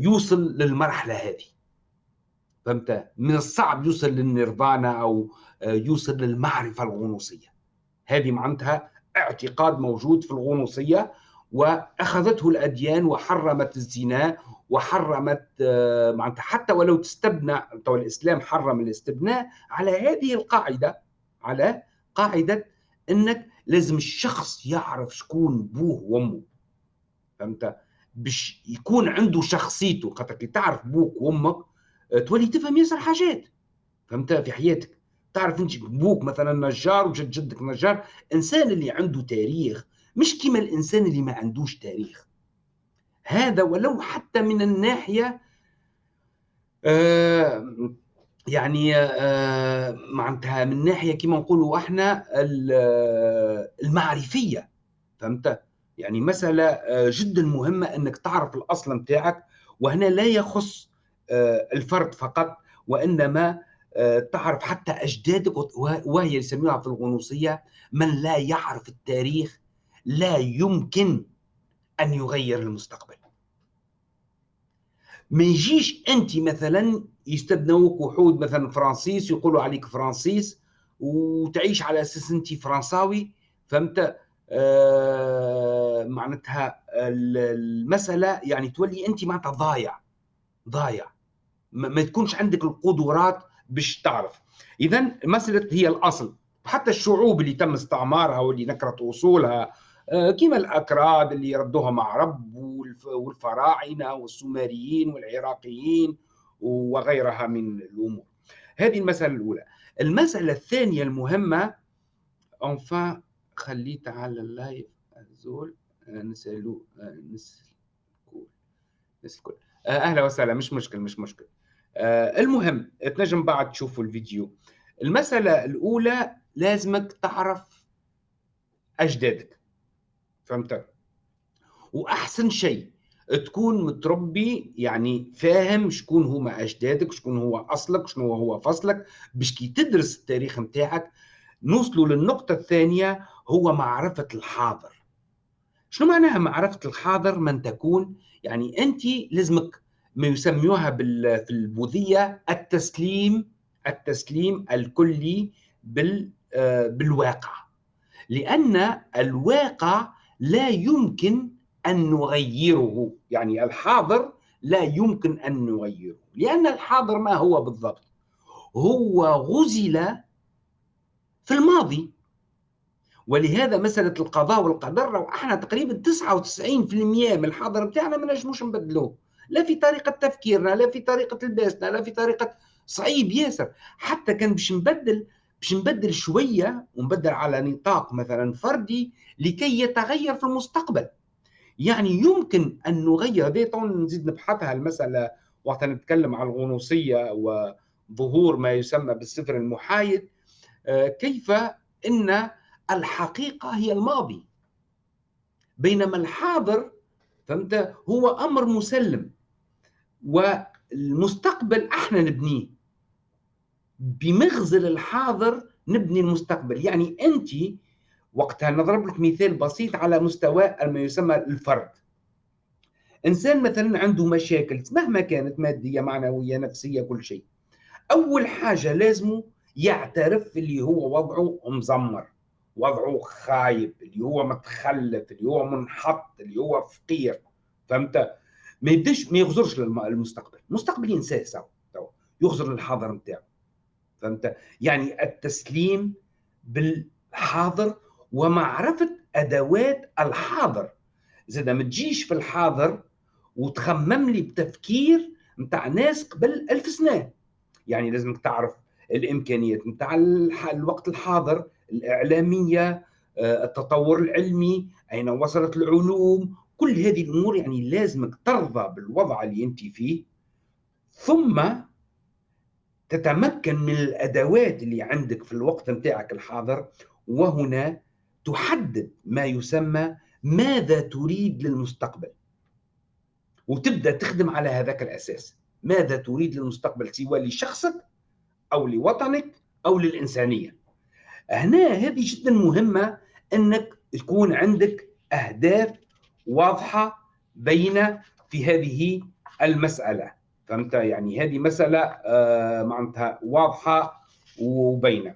يوصل للمرحلة هذه. فهمت؟ من الصعب يوصل للنيرفانا أو يوصل للمعرفة الغنوصية. هذه معناتها اعتقاد موجود في الغنوصية وأخذته الأديان وحرمت الزنا وحرمت معناتها حتى ولو تستبنى الإسلام حرم الاستبناء على هذه القاعدة على قاعدة إنك لازم الشخص يعرف شكون بوه وأمه. فهمت؟ باش يكون عنده شخصيته خاطر كي تعرف بوك وأمك آه، تولي تفهم ياسر حاجات. فهمت؟ في حياتك. تعرف انت بوك مثلا نجار وجد جدك نجار إنسان اللي عنده تاريخ مش كيما الإنسان اللي ما عندوش تاريخ. هذا ولو حتى من الناحية آه يعني آه معناتها من ناحية كما نقولوا إحنا المعرفية. فهمت؟ يعني مسألة آه، جدا مهمة إنك تعرف الأصل نتاعك وهنا لا يخص آه، الفرد فقط وإنما آه، تعرف حتى أجدادك وهي يسموها في الغنوصية من لا يعرف التاريخ لا يمكن أن يغير المستقبل. ما يجيش أنت مثلا يتبنوك وحود مثلا français يقولوا عليك français وتعيش على أساس أنت فرنساوي فهمت؟ آه معناتها المسألة يعني تولي أنت معناتها ضايع ضايع. ما تكونش عندك القدرات باش تعرف. اذا مسألة هي الأصل. حتى الشعوب اللي تم استعمارها واللي نكرت أصولها آه، كما الأكراد اللي ردوها مع رب والفراعنة والسومريين والعراقيين وغيرها من الأمور. هذه المسألة الأولى. المسألة الثانية المهمة انفا خليت على اللايف زول آه، نسالو آه، نسأل نسأل أهلا وسهلا. مش مشكل مش مشكل. المهم تنجم بعد تشوفوا الفيديو. المسألة الأولى لازمك تعرف أجدادك. فهمت؟ وأحسن شيء تكون متربي يعني فاهم شكون هما أجدادك شكون هو أصلك شنو هو فصلك باش كي تدرس التاريخ نتاعك نوصلوا للنقطة الثانية هو معرفة الحاضر. شنو معناها معرفة الحاضر؟ من تكون يعني أنت لازمك ما يسميوها في البوذية التسليم التسليم الكلي آه، بالواقع. لأن الواقع لا يمكن أن نغيره يعني الحاضر لا يمكن أن نغيره. لأن الحاضر ما هو بالضبط؟ هو غزل في الماضي. ولهذا مسألة القضاء والقدر إحنا تقريبا 99% من الحاضر بتاعنا ما نجموش نبدلوه لا في طريقة تفكيرنا لا في طريقة لباسنا لا في طريقة صعيب ياسر. حتى كان باش نبدل باش نبدل شوية ونبدل على نطاق مثلا فردي لكي يتغير في المستقبل. يعني يمكن أن نغير هذه نزيد نبحثها المسألة وقت نتكلم عن الغنوصية وظهور ما يسمى بالسفر المحايد آه، كيف إن الحقيقة هي الماضي. بينما الحاضر فهمت؟ هو أمر مسلم. والمستقبل إحنا نبنيه. بمغزل الحاضر نبني المستقبل. يعني انت وقتها نضرب لك مثال بسيط على مستوى ما يسمى الفرد. إنسان مثلا عنده مشاكل مهما كانت مادية معنوية نفسية كل شيء أول حاجة لازمه يعترف اللي هو وضعه مزمر. وضعه خايب اللي هو متخلف اللي هو منحط اللي هو فقير. فهمت؟ ما يبداش ما يغزرش للمستقبل المستقبل. ينساه يغزر للحاضر نتاعو. فهمت؟ يعني التسليم بالحاضر ومعرفة أدوات الحاضر. زاد ما تجيش في الحاضر وتخمم لي بتفكير نتاع ناس قبل ألف سنة. يعني لازمك تعرف الإمكانيات نتاع الوقت الحاضر الإعلامية آه، التطور العلمي أين وصلت العلوم كل هذه الأمور يعني لازمك ترضى بالوضع اللي أنت فيه. ثم تتمكن من الأدوات اللي عندك في الوقت نتاعك الحاضر وهنا تحدد ما يسمى ماذا تريد للمستقبل. وتبدأ تخدم على هذاك الأساس. ماذا تريد للمستقبل؟ سواء لشخصك أو لوطنك أو للإنسانية. هنا هذه جدا مهمة إنك تكون عندك أهداف واضحة بين في هذه المسألة. فهمت؟ يعني هذه مسألة آه، معناتها واضحة وبينة.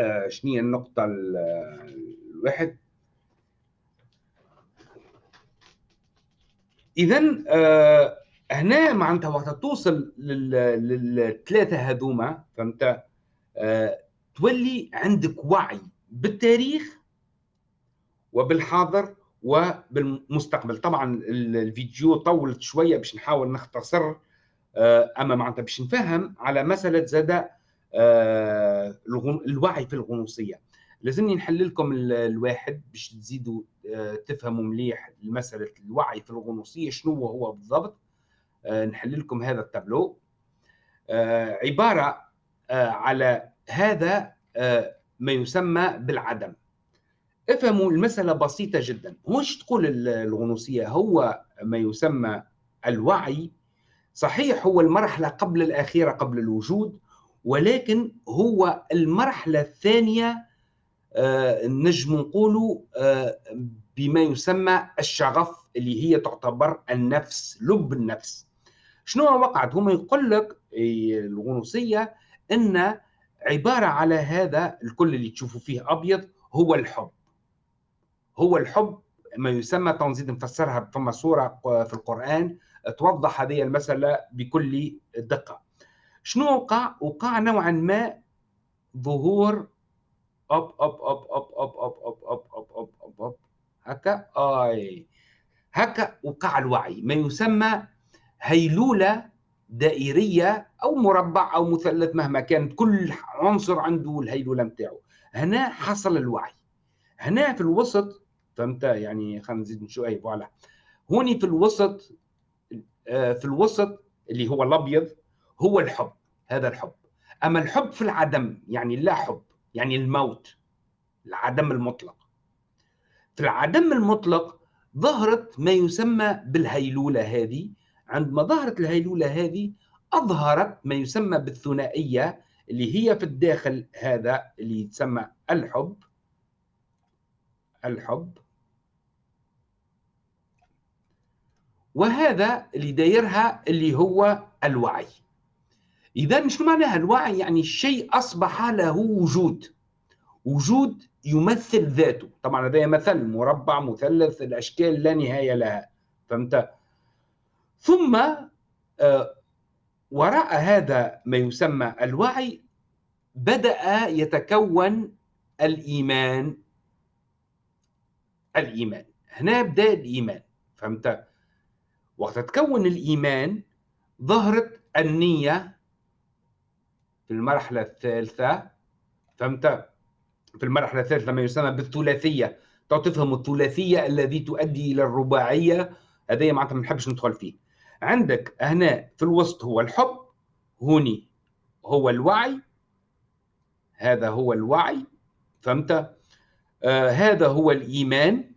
آه، شنو هي النقطة الواحد؟ إذا آه، هنا معناتها وقت توصل للثلاثة هذوما فهمت؟ تولي عندك وعي بالتاريخ وبالحاضر وبالمستقبل. طبعا الفيديو طولت شوية باش نحاول نختصر آه، أما معناتها باش نفهم على مسألة زاد آه، الوعي في الغنوصية. لازمني نحل لكم الواحد باش تزيدوا آه، تفهموا مليح مسألة الوعي في الغنوصية شنو هو بالضبط. نحل لكم هذا التابلو. عبارة على هذا ما يسمى بالعدم. افهموا المسألة بسيطة جدا. مش تقول الغنوصية هو ما يسمى الوعي. صحيح هو المرحلة قبل الأخيرة قبل الوجود ولكن هو المرحلة الثانية آه نجم نقولوا آه بما يسمى الشغف اللي هي تعتبر النفس لب النفس. شنو وقعت هم يقول لك الغنوصية أن عبارة على هذا الكل اللي تشوفوا فيه أبيض هو الحب هو الحب ما يسمى تنظيم نفسرها فما صورة في القرآن توضح هذه المسألة بكل دقة شنو وقع؟ وقع نوعا ما ظهور أوب أوب أوب أوب أوب أوب أوب أوب أوب أوب أوب أوب هكا آي هكا وقع الوعي ما يسمى هيلولة دائرية أو مربع أو مثلث مهما كانت كل عنصر عنده الهيلولة متاعه. هنا حصل الوعي. هنا في الوسط فهمت؟ يعني خلينا نزيد شوي فوالا. هوني في الوسط في الوسط اللي هو الأبيض هو الحب هذا الحب. أما الحب في العدم يعني لا حب يعني الموت العدم المطلق. في العدم المطلق ظهرت ما يسمى بالهيلولة هذه عندما ظهرت الهيلولة هذه أظهرت ما يسمى بالثنائية اللي هي في الداخل هذا اللي يتسمى الحب. الحب. وهذا اللي دايرها اللي هو الوعي. إذا شنو معناها الوعي؟ يعني الشيء أصبح له وجود. وجود يمثل ذاته. طبعا هذا مثل مربع مثلث الأشكال لا نهاية لها. فهمت؟ ثم آه، وراء هذا ما يسمى الوعي بدأ يتكون الإيمان. الإيمان. هنا بدأ الإيمان. فهمت؟ وقت تكون الإيمان ظهرت النية في المرحلة الثالثة. فهمت؟ في المرحلة الثالثة ما يسمى بالثلاثية. تفهم الثلاثية الذي تؤدي إلى الرباعية. هذا معناتها ما نحبش ندخل فيه. عندك هنا في الوسط هو الحب هوني هو الوعي هذا هو الوعي فهمت؟ آه هذا هو الإيمان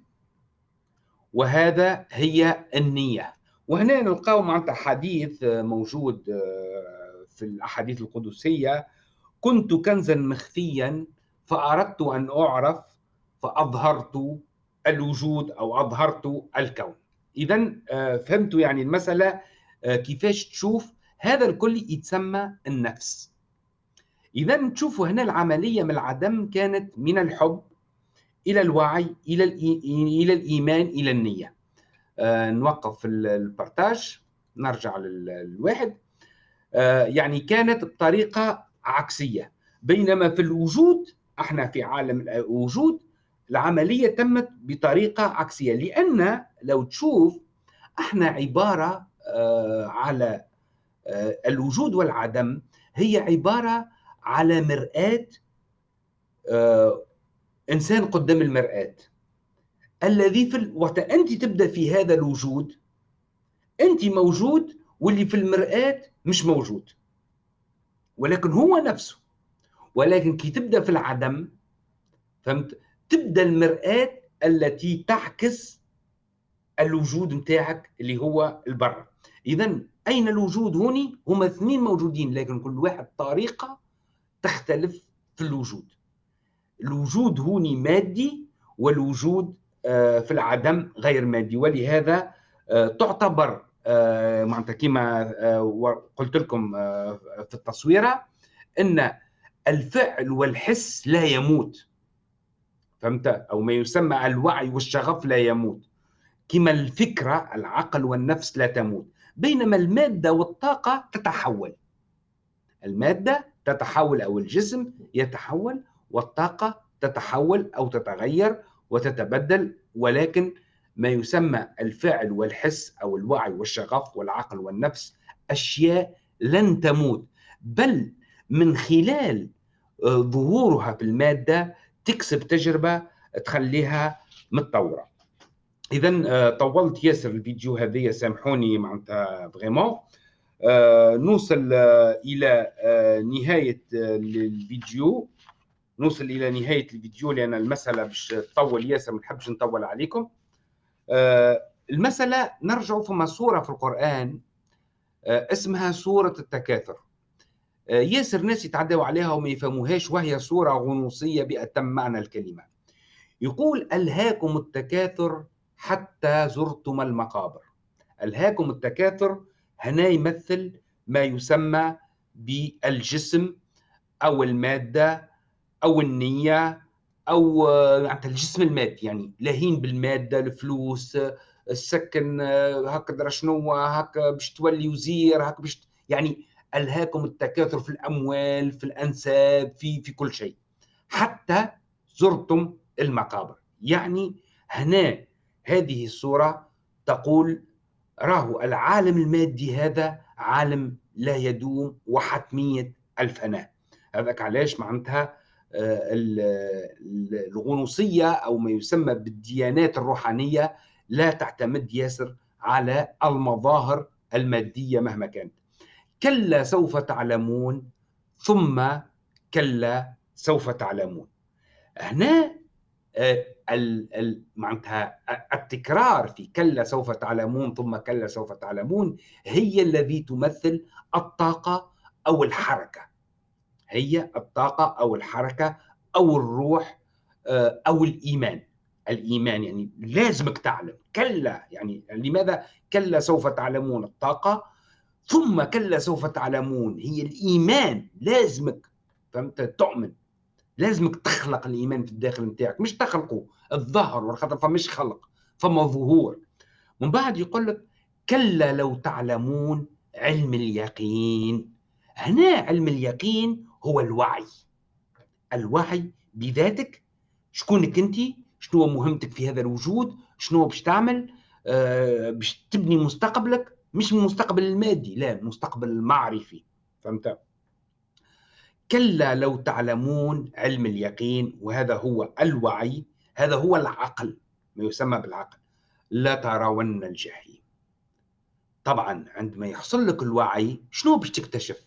وهذا هي النية. وهنا نلقاو معناتها حديث موجود آه، في الأحاديث القدسية. كنت كنزا مخفيا فأردت أن أعرف فأظهرت الوجود أو أظهرت الكون. إذا آه، فهمتوا يعني المسألة آه، كيفاش تشوف هذا الكل يتسمى النفس. إذا تشوفوا هنا العملية من العدم كانت من الحب إلى الوعي إلى إلى الإيمان إلى النية. آه، نوقف البارتاج نرجع للواحد. يعني كانت بطريقة عكسية. بينما في الوجود إحنا في عالم الوجود العملية تمت بطريقة عكسية لأن لو تشوف إحنا عبارة آه، على الوجود والعدم هي عبارة على مرآة إنسان قدام المرآة. الذي في ال... وقت أنت تبدأ في هذا الوجود أنت موجود واللي في المرآة مش موجود. ولكن هو نفسه. ولكن كي تبدأ في العدم فهمت؟ تبدأ المرآة التي تعكس الوجود نتاعك اللي هو البر. اذا أين الوجود هوني؟ هما اثنين موجودين لكن كل واحد طريقة تختلف في الوجود. الوجود هوني مادي والوجود آه، في العدم غير مادي ولهذا آه، تعتبر آه، معناتها كما قلت لكم في التصويرة إن الفعل والحس لا يموت. فهمت؟ أو ما يسمى الوعي والشغف لا يموت. كما الفكرة العقل والنفس لا تموت. بينما المادة والطاقة تتحول. المادة تتحول أو الجسم يتحول والطاقة تتحول أو تتغير وتتبدل ولكن ما يسمى الفعل والحس أو الوعي والشغف والعقل والنفس أشياء لن تموت. بل من خلال ظهورها في المادة تكسب تجربة تخليها متطورة. اذا آه، طولت ياسر الفيديو هذه سامحوني معناتها فريمون. آه، نوصل إلى نهاية الفيديو نوصل إلى نهاية الفيديو لأن المسألة باش تطول ياسر ما نحبش نطول عليكم. آه، المسألة نرجع فما سورة في القرآن آه، اسمها سورة التكاثر. آه، آه، ياسر ناس يتعدوا عليها وما يفهموهاش وهي صورة غنوصية بأتم معنى الكلمة. يقول ألهاكم التكاثر حتى زرتم المقابر. ألهاكم التكاثر هنا يمثل ما يسمى بالجسم أو المادة أو النية أو آه، الجسم المادي يعني لهين بالمادة الفلوس السكن آه، هكذا شنو هكا باش تولي وزير هكا باش يعني ألهاكم التكاثر في الأموال في الأنساب في في كل شيء. حتى زرتم المقابر. يعني هنا هذه الصورة تقول راهو العالم المادي هذا عالم لا يدوم وحتمية الفناء هذاك علاش؟ معناتها آه، الغنوصية أو ما يسمى بالديانات الروحانية لا تعتمد ياسر على المظاهر المادية مهما كانت. كلا سوف تعلمون ثم كلا سوف تعلمون. هنا آه، معناتها التكرار في كلا سوف تعلمون ثم كلا سوف تعلمون هي الذي تمثل الطاقة أو الحركة. هي الطاقة أو الحركة أو الروح آه، أو الإيمان. الإيمان يعني لازمك تعلم. كلا يعني لماذا كلا سوف تعلمون؟ الطاقة ثم كلا سوف تعلمون. هي الإيمان لازمك فهمت؟ تؤمن. لازمك تخلق الإيمان في الداخل نتاعك. مش تخلقه الظهر خاطر فمش خلق فما ظهور. من بعد يقول لك كلا لو تعلمون علم اليقين. هنا علم اليقين هو الوعي. الوعي بذاتك شكونك أنت؟ شنو مهمتك في هذا الوجود؟ شنو باش تعمل؟ آه باش تبني مستقبلك؟ مش المستقبل المادي لا المستقبل المعرفي فهمت؟ كلا لو تعلمون علم اليقين وهذا هو الوعي هذا هو العقل ما يسمى بالعقل لا ترون الجحيم. طبعا عندما يحصل لك الوعي شنو باش تكتشف؟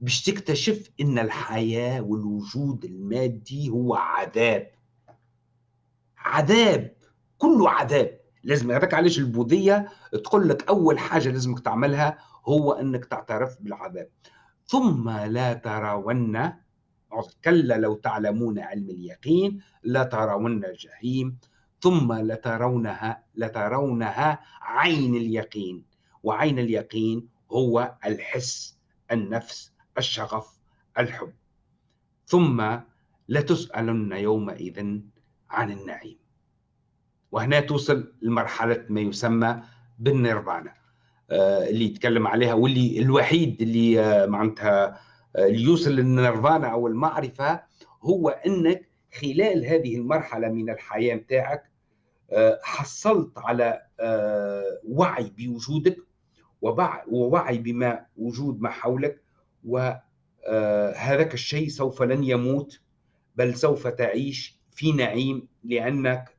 باش تكتشف إن الحياة والوجود المادي هو عذاب. عذاب كله عذاب. لازم هذاك علاش البوذية تقول لك أول حاجة لازمك تعملها هو إنك تعترف بالعذاب. ثم لا ترون كلا لو تعلمون علم اليقين لترون الجحيم. ثم لترونها لترونها عين اليقين. وعين اليقين هو الحس النفس الشغف الحب. ثم لتسألن يومئذ عن النعيم. وهنا توصل لمرحلة ما يسمى بالنيرفانا آه، اللي يتكلم عليها واللي الوحيد اللي آه، معناتها آه، اللي يوصل للنيرفانا أو المعرفة هو إنك خلال هذه المرحلة من الحياة نتاعك حصلت على وعي بوجودك ووعي بما وجود ما حولك وهذاك الشيء سوف لن يموت بل سوف تعيش في نعيم لأنك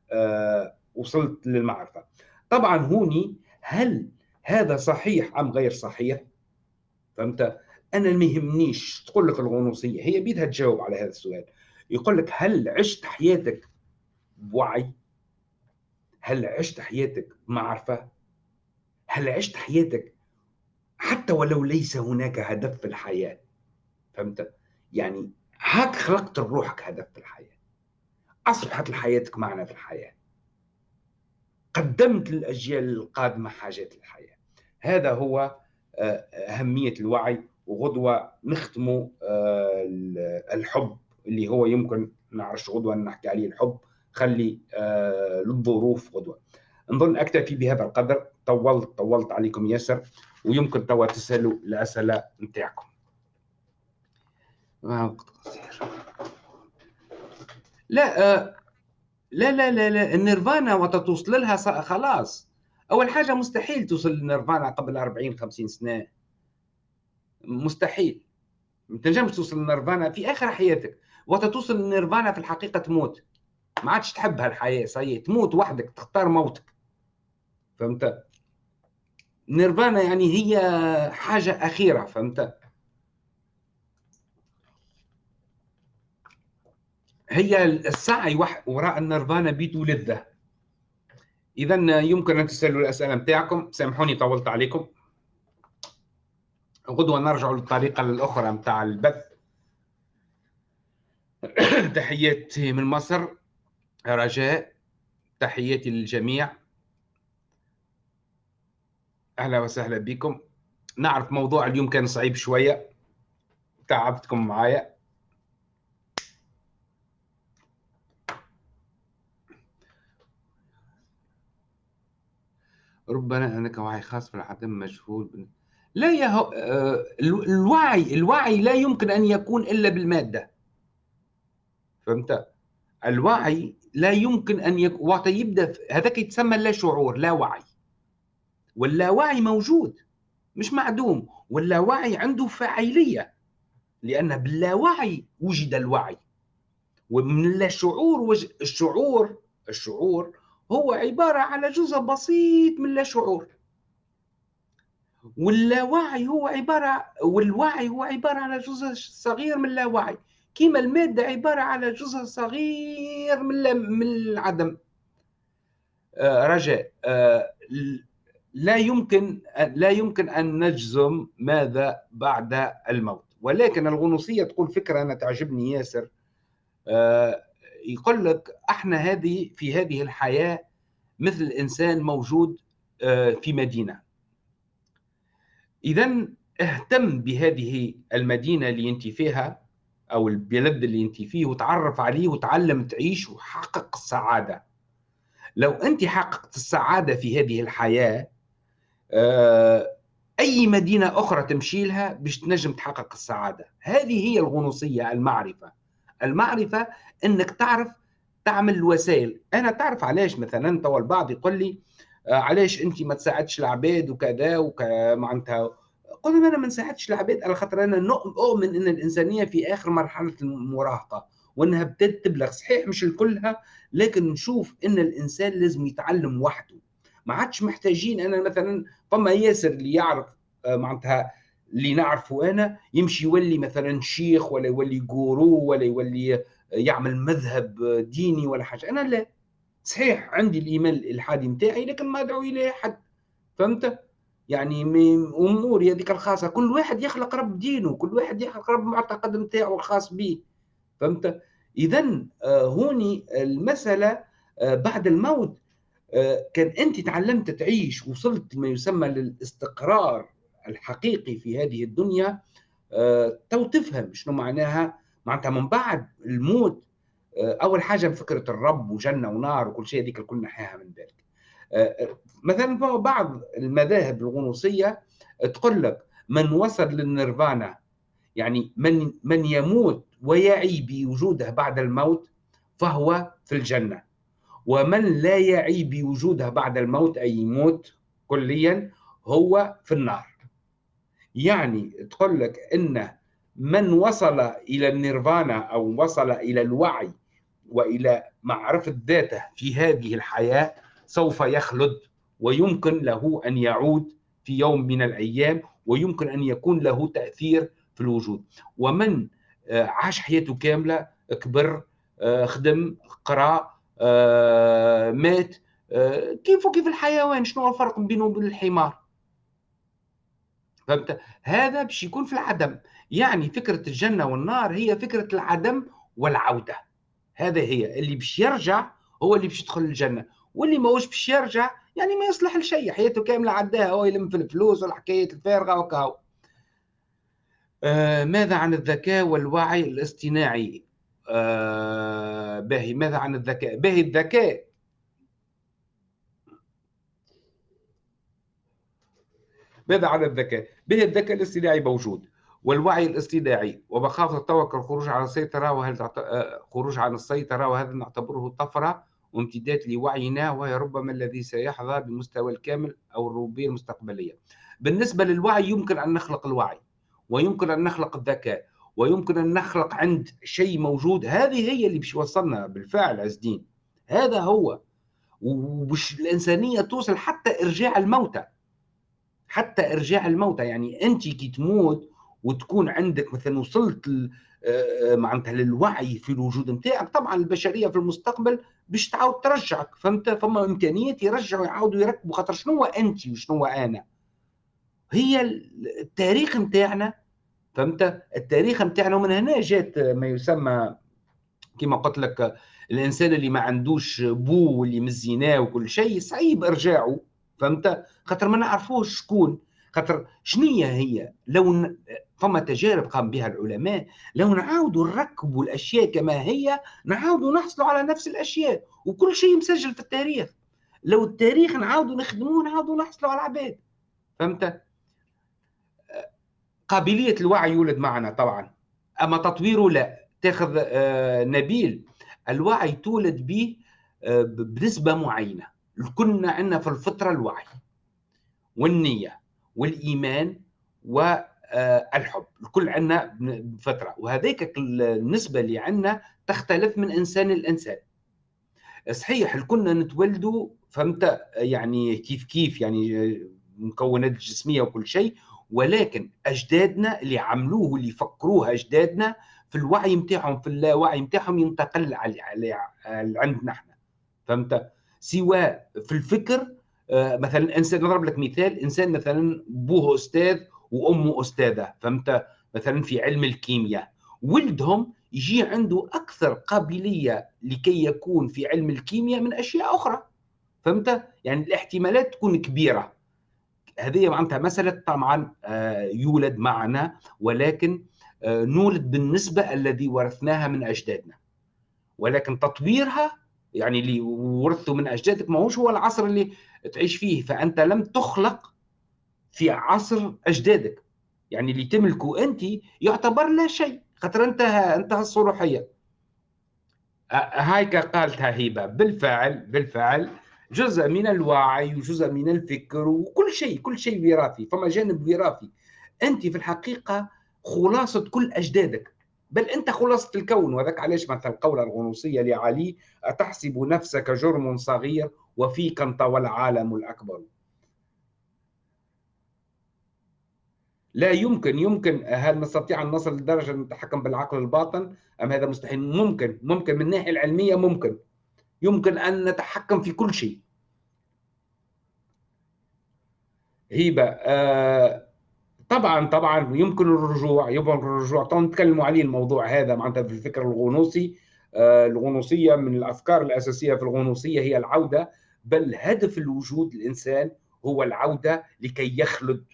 وصلت للمعرفة. طبعا هوني هل هذا صحيح أم غير صحيح؟ فهمت؟ أنا ما يهمنيش تقول لك الغنوصية هي بيدها تجاوب على هذا السؤال. يقول لك هل عشت حياتك بوعي؟ هل عشت حياتك بمعرفه هل عشت حياتك حتى ولو ليس هناك هدف في الحياة؟ فهمت؟ يعني هاك خلقت لروحك هدف في الحياة. أصبحت لحياتك معنى في الحياة. قدمت للأجيال القادمة حاجات الحياة. هذا هو آه، أهمية الوعي وغدوة نختم آه، الحب اللي هو يمكن نعرفش غدوة نحكي عليه الحب. خلي آه، للظروف غدوة. نظن أكتفي بهذا القدر. طولت طولت عليكم ياسر ويمكن توا تسألوا الأسئلة نتاعكم. لا لا لا لا لا النيرفانا وقت توصل لها خلاص. أول حاجة مستحيل توصل للنيرفانا قبل 40 50 سنة. مستحيل. ما تنجمش توصل للنيرفانا في آخر حياتك. وقت توصل للنيرفانا في الحقيقة تموت. ما عادش تحب هالحياة صحيح. تموت وحدك تختار موتك. فهمت؟ نيرفانا يعني هي حاجة أخيرة فهمت؟ هي السعي وراء النيرفانا بيت لذة. إذا يمكن أن تسألوا الأسئلة متاعكم سامحوني طولت عليكم. غدوة نرجع للطريقة الأخرى متاع البث. تحياتي من مصر. رجاء تحياتي للجميع. أهلا وسهلا بكم. نعرف موضوع اليوم كان صعيب شوية. تعبتكم معايا. ربنا انك وعي خاص في العدم مجهول لا يا هو... آه، الوعي الوعي لا يمكن أن يكون إلا بالمادة. فهمت؟ الوعي لا يمكن أن يكون وقت يبدأ هذاك يتسمى لا شعور لا وعي. واللاوعي موجود مش معدوم. واللاوعي عنده فاعلية لأن باللاوعي وجد الوعي. ومن الشعور وج... الشعور الشعور هو عبارة على جزء بسيط من لا شعور واللاوعي هو عبارة والوعي هو عبارة على جزء صغير من اللاوعي كيما المادة عبارة على جزء صغير من من العدم. آه رجاء آه لا يمكن لا يمكن أن نجزم ماذا بعد الموت. ولكن الغنوصية تقول فكرة أنا تعجبني ياسر. آه يقول لك أحنا هذه في هذه الحياة مثل الانسان موجود آه في مدينة. اذا اهتم بهذه المدينة اللي أنت فيها أو البلد اللي أنت فيه وتعرف عليه وتعلم تعيش وحقق السعادة. لو أنت حققت السعادة في هذه الحياة آه، أي مدينة أخرى تمشي لها باش تنجم تحقق السعادة. هذه هي الغنوصية المعرفة. المعرفة إنك تعرف تعمل الوسائل. أنا تعرف علاش مثلا تو البعض يقول لي آه، علاش أنت ما تساعدش العباد وكذا وك معناتها قلنا أنا ما نساعدش العباد على خاطر أنا أؤمن إن الإنسانية في آخر مرحلة المراهقة وإنها بدات تبلغ. صحيح مش الكلها لكن نشوف إن الإنسان لازم يتعلم وحده. ما عادش محتاجين أنا مثلا فما ياسر اللي يعرف آه، معناتها اللي نعرفه أنا يمشي يولي مثلا شيخ ولا يولي جورو ولا يولي يعمل مذهب ديني ولا حاجة. أنا لا. صحيح عندي الإيمان الالحادي نتاعي لكن ما أدعو إليه حد فهمت؟ يعني أموري هذيك الخاصة. كل واحد يخلق رب دينه كل واحد يخلق رب معتقد نتاعو الخاص به. فهمت؟ اذا آه، هوني المسألة آه، بعد الموت آه، كان أنت تعلمت تعيش وصلت ما يسمى للاستقرار الحقيقي في هذه الدنيا تو تفهم شنو معناها. معناتها من بعد الموت أول حاجة فكرة الرب وجنة ونار وكل شيء هذيك الكل نحيها من بالك مثلا بعض المذاهب الغنوصية تقول لك من وصل للنيرفانا يعني من من يموت ويعي بوجوده بعد الموت فهو في الجنة. ومن لا يعي بوجوده بعد الموت أي يموت كليا هو في النار. يعني تقول لك إن من وصل إلى النيرفانا أو وصل إلى الوعي وإلى معرفة ذاته في هذه الحياة سوف يخلد ويمكن له أن يعود في يوم من الأيام ويمكن أن يكون له تأثير في الوجود. ومن آه، عاش حياته كاملة كبر آه، خدم قرأ آه، مات كيف وكيف الحيوان؟ شنو الفرق بينه وبين الحمار؟ فهمت؟ هذا باش يكون في العدم. يعني فكرة الجنة والنار هي فكرة العدم والعودة. هذا هي. اللي باش يرجع هو اللي باش يدخل الجنة. واللي ماهوش باش يرجع يعني ما يصلح لشيء. حياته كاملة عداها. هو يلم في الفلوس والحكايات الفارغة وكاو آه ماذا عن الذكاء والوعي الاصطناعي؟ آه باهي. ماذا عن الذكاء؟ باهي الذكاء ماذا عن الذكاء؟ باهي الذكاء الاصطناعي موجود والوعي الاصطناعي ومخافة التوكل الخروج عن السيطرة وهل. آه، خروج عن السيطرة وهذا نعتبره طفرة وامتداد لوعينا وهي ربما الذي سيحظى بمستوى الكامل أو الربوبية المستقبلية. بالنسبة للوعي يمكن أن نخلق الوعي ويمكن أن نخلق الذكاء ويمكن أن نخلق عند شيء موجود. هذه هي اللي باش يوصلنا بالفعل عز الدين. هذا هو. وبش الإنسانية توصل حتى إرجاع الموتى. حتى إرجاع الموتى. يعني أنت كي تموت وتكون عندك مثلا وصلت آه، معناتها للوعي في الوجود نتاعك طبعا البشرية في المستقبل باش تعاود ترجعك فهمت؟ فما امكانيات يرجعوا يعاودوا يركبوا خاطر شنو أنت وشنو أنا؟ هي التاريخ نتاعنا فهمت؟ التاريخ نتاعنا ومن هنا جات ما يسمى كما قلت لك الإنسان اللي ما عندوش بو واللي مزيناه وكل شيء صعيب إرجاعه. فهمت؟ خاطر ما نعرفوش شكون. خاطر شنية هي لو فما تجارب قام بها العلماء لو نعاودوا نركبوا الأشياء كما هي نعاودوا نحصلوا على نفس الأشياء وكل شيء مسجل في التاريخ. لو التاريخ نعاودوا نخدموه نعاودوا نحصلوا على العباد. فهمت؟ قابلية الوعي يولد معنا طبعا. أما تطويره لا تاخذ آه، نبيل الوعي تولد به آه، بنسبة معينة. كنا عندنا في الفطرة الوعي والنية والإيمان والحب الكل عندنا بفتره وهذيك النسبة اللي عندنا تختلف من إنسان لإنسان. صحيح كنا نتولدوا فهمت؟ يعني كيف كيف يعني مكونات جسميه وكل شيء ولكن أجدادنا اللي عملوه واللي فكروه أجدادنا في الوعي نتاعهم في اللاوعي نتاعهم ينتقل على عندنا إحنا. فهمت؟ سواء في الفكر آه، مثلا إنسان نضرب لك مثال إنسان مثلا أبوه أستاذ وأمه أستاذة فهمت؟ مثلا في علم الكيمياء. ولدهم يجي عنده أكثر قابلية لكي يكون في علم الكيمياء من أشياء أخرى فهمت؟ يعني الاحتمالات تكون كبيرة. هذه معناتها مسألة طبعا آه، يولد معنا ولكن آه، نولد بالنسبة الذي ورثناها من أجدادنا. ولكن تطويرها يعني اللي ورثته من أجدادك ما هوش هو العصر اللي تعيش فيه. فأنت لم تخلق في عصر أجدادك. يعني اللي تملكه أنت يعتبر لا شيء خاطر انتهى انتهى الصروحيه هايك قالتها هبة بالفعل بالفعل جزء من الوعي وجزء من الفكر وكل شيء كل شيء وراثي. فما جانب وراثي. أنت في الحقيقة خلاصة كل أجدادك. بل أنت خلاصه الكون وذاك علاش مثل القولة الغنوصية لعلي أتحسب نفسك جرم صغير وفيك انطوى العالم الأكبر. لا يمكن يمكن هل نستطيع أن نصل لدرجة نتحكم بالعقل الباطن؟ أم هذا مستحيل؟ ممكن ممكن. من الناحية العلمية ممكن. يمكن أن نتحكم في كل شيء. هيبه آه طبعا طبعا يمكن الرجوع يمكن الرجوع. طبعا نتكلموا عليه الموضوع هذا معناتها في الفكر الغنوصي. آه الغنوصية من الأفكار الأساسية في الغنوصية هي العودة بل هدف الوجود الإنسان هو العودة لكي يخلد.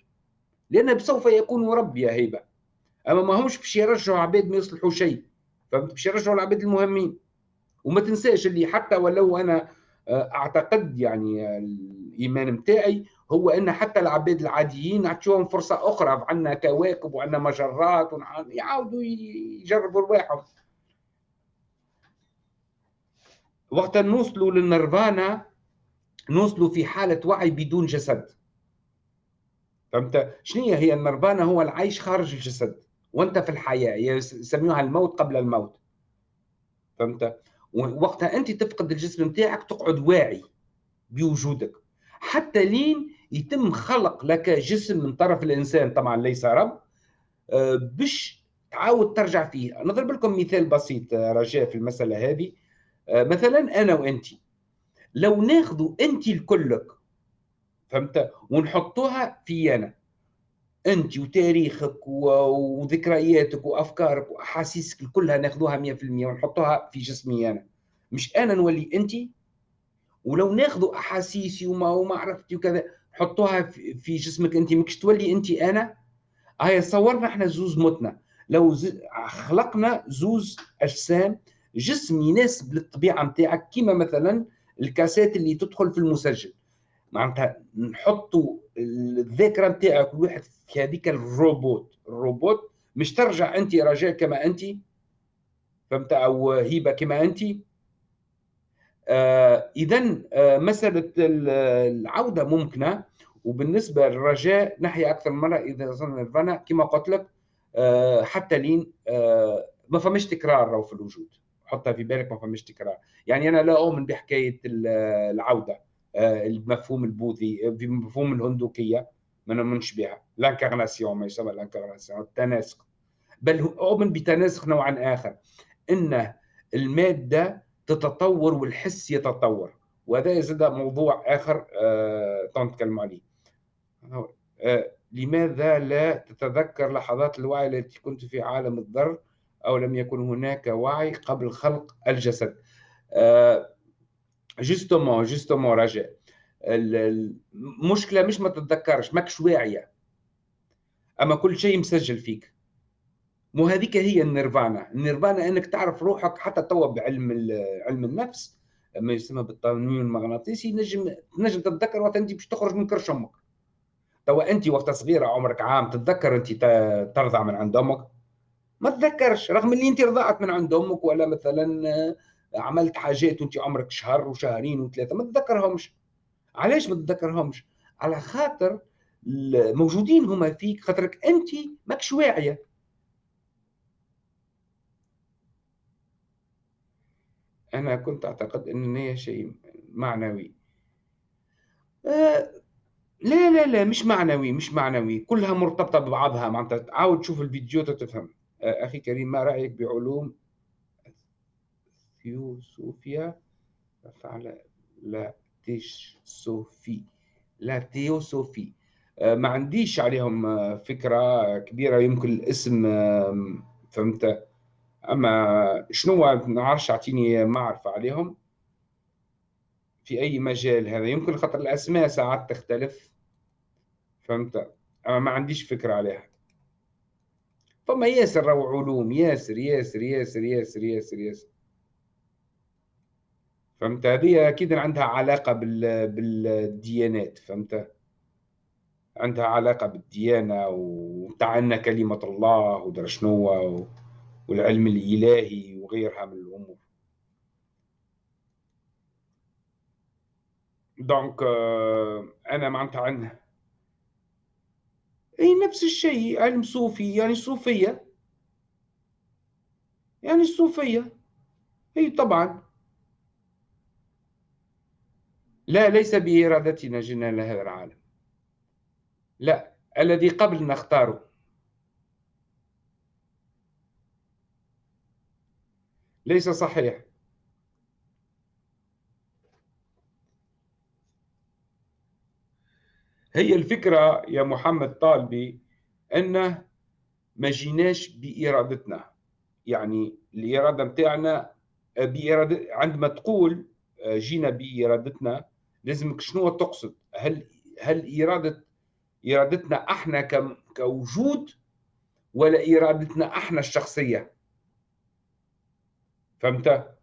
لأنه سوف يكون مربي يا هيبة. أما ما همش باش يرجعوا عباد ما يصلحوا شيء. فهمت؟ باش يرجعوا العباد المهمين. وما تنساش اللي حتى ولو أنا آه، أعتقد يعني الإيمان متاعي هو أن حتى العباد العاديين نعطيهم فرصة أخرى عندنا كواكب وعندنا مجرات يعاودوا يجربوا رواحهم. وقت نوصلوا للنيرفانا نوصلوا في حالة وعي بدون جسد. فهمت؟ شنو هي؟ النرفانا هو العيش خارج الجسد وأنت في الحياة يسموها الموت قبل الموت. فهمت؟ وقتها أنت تفقد الجسم نتاعك تقعد واعي بوجودك. حتى لين يتم خلق لك جسم من طرف الإنسان طبعا ليس رب. آه، باش تعاود ترجع فيه. نضرب لكم مثال بسيط آه، رجاء في المسألة هذه. آه، مثلا أنا وأنت. لو ناخذوا أنت الكلك فهمت؟ ونحطوها في أنا. أنت وتاريخك وذكرياتك وأفكارك وأحاسيسك كلها ناخذوها 100% ونحطوها في جسمي أنا. مش أنا نولي أنت؟ ولو ناخذوا أحاسيسي وما وما عرفتي وكذا نحطوها في جسمك. أنت ماكش تولي أنت أنا؟ هاي صورنا إحنا زوز متنا لو خلقنا زوز أجسام جسم يناسب للطبيعة نتاعك كيما مثلا الكاسات اللي تدخل في المسجل. معناتها نحطوا الذاكرة نتاعك كل واحد في هذيك الروبوت. الروبوت مش ترجع أنت رجاء كما أنت. فهمت؟ أو هيبة كما أنت. اذا آه مسألة العودة ممكنة. وبالنسبة للرجاء نحيا أكثر من مرة إذا وصلنا للفنا كما قلت لك آه حتى لين آه ما فماش تكرار في الوجود. حطها في بالك ما فماش تكرار. يعني أنا لا أؤمن بحكاية العودة آه، المفهوم البوذي بمفهوم الهندوكية ما نؤمنش بها. لانكارناسيون ما يسمى لانكارناسيون التناسق. بل أؤمن بتناسق نوعا آخر. إن المادة تتطور والحس يتطور. وهذا يزيد موضوع آخر آه نتكلم عليه. آه لماذا لا تتذكر لحظات الوعي التي كنت في عالم الذر أو لم يكن هناك وعي قبل خلق الجسد؟ آه justement justement رجاء المشكلة مش ما تتذكرش ماكش واعية. أما كل شيء مسجل فيك. مو هذيك هي النيرفانا. النيرفانا إنك تعرف روحك حتى توا بعلم علم النفس ما يسمى بالتنويم المغناطيسي نجم نجم تتذكر وقت أنت باش تخرج من كرش أمك. توا أنت وقت صغيرة عمرك عام تتذكر أنت ترضع من عند أمك. ما تذكرش رغم اللي أنت رضعت من عند أمك ولا مثلا عملت حاجات وأنت عمرك شهر وشهرين وثلاثة ما تتذكرهمش. علاش ما تتذكرهمش؟ على خاطر موجودين هما فيك خاطرك أنت ماكش واعية. أنا كنت أعتقد إن هي شيء معنوي. آه لا لا لا مش معنوي مش معنوي. كلها مرتبطة ببعضها. معناتها عاود تشوف الفيديو تفهم. آه أخي كريم ما رأيك بعلوم؟ ثيوسوفيا فعل لا تيش صوفي لا تيوسوفي. آه، ما عنديش عليهم فكرة كبيرة. يمكن الاسم فهمت؟ أما شنو نعرفش أعطيني معرفة عليهم؟ في أي مجال هذا؟ يمكن خاطر الأسماء ساعات تختلف. فهمت؟ أما ما عنديش فكرة عليها. فما ياسر رو علوم. ياسر ياسر ياسر ياسر ياسر ياسر. فهمت؟ هذه أكيد عندها علاقة بال بالديانات. فهمت؟ عندها علاقة بالديانة وتعنا كلمة الله ودر شنو والعلم الإلهي وغيرها من الأمور. donc آه، أنا معناتها عندها أي نفس الشيء علم صوفي يعني صوفية. يعني الصوفيه أي طبعا. لا ليس بإرادتنا جئنا إلى هذا العالم. لا الذي قبل نختاره. ليس صحيح. هي الفكرة يا محمد طالبي أنه ما جيناش بإرادتنا. يعني الإرادة متاعنا بإرادة عندما تقول جينا بإرادتنا لازمك شنو تقصد؟ هل هل إرادة إرادتنا أحنا كوجود ولا إرادتنا أحنا الشخصية؟ فهمت؟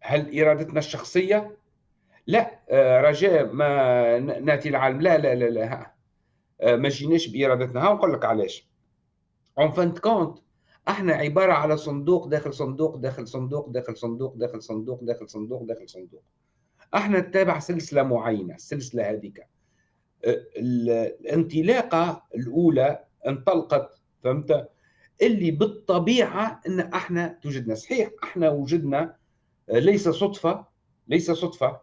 هل إرادتنا الشخصية؟ لا آه، رجاء ما نأتي العالم. لا لا لا لا آه، ما جيناش بإرادتنا. ها نقول لك علاش. en fin de compte إحنا عبارة على صندوق داخل صندوق داخل صندوق داخل صندوق داخل صندوق داخل صندوق داخل صندوق. إحنا نتابع سلسلة معينة السلسلة هذيك. أه، الانطلاقة الأولى انطلقت فهمت؟ اللي بالطبيعة إن إحنا توجدنا. صحيح إحنا وجدنا أه، ليس صدفة ليس صدفة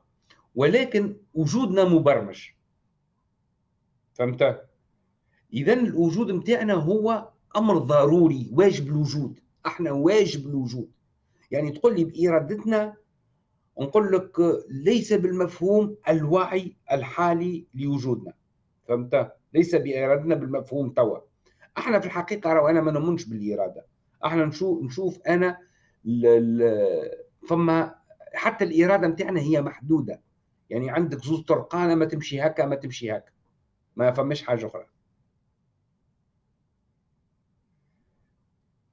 ولكن وجودنا مبرمج. فهمت؟ اذا الوجود متاعنا هو أمر ضروري واجب الوجود. إحنا واجب الوجود. يعني تقول لي بإرادتنا نقول لك ليس بالمفهوم الوعي الحالي لوجودنا. فهمت؟ ليس بإرادتنا بالمفهوم توا. إحنا في الحقيقة راهو أنا ما نؤمنش بالإرادة. إحنا نشوف نشوف أنا فما حتى الإرادة نتاعنا هي محدودة. يعني عندك زوز طرقانه ما تمشي هكا ما تمشي هكا. ما فماش حاجة أخرى.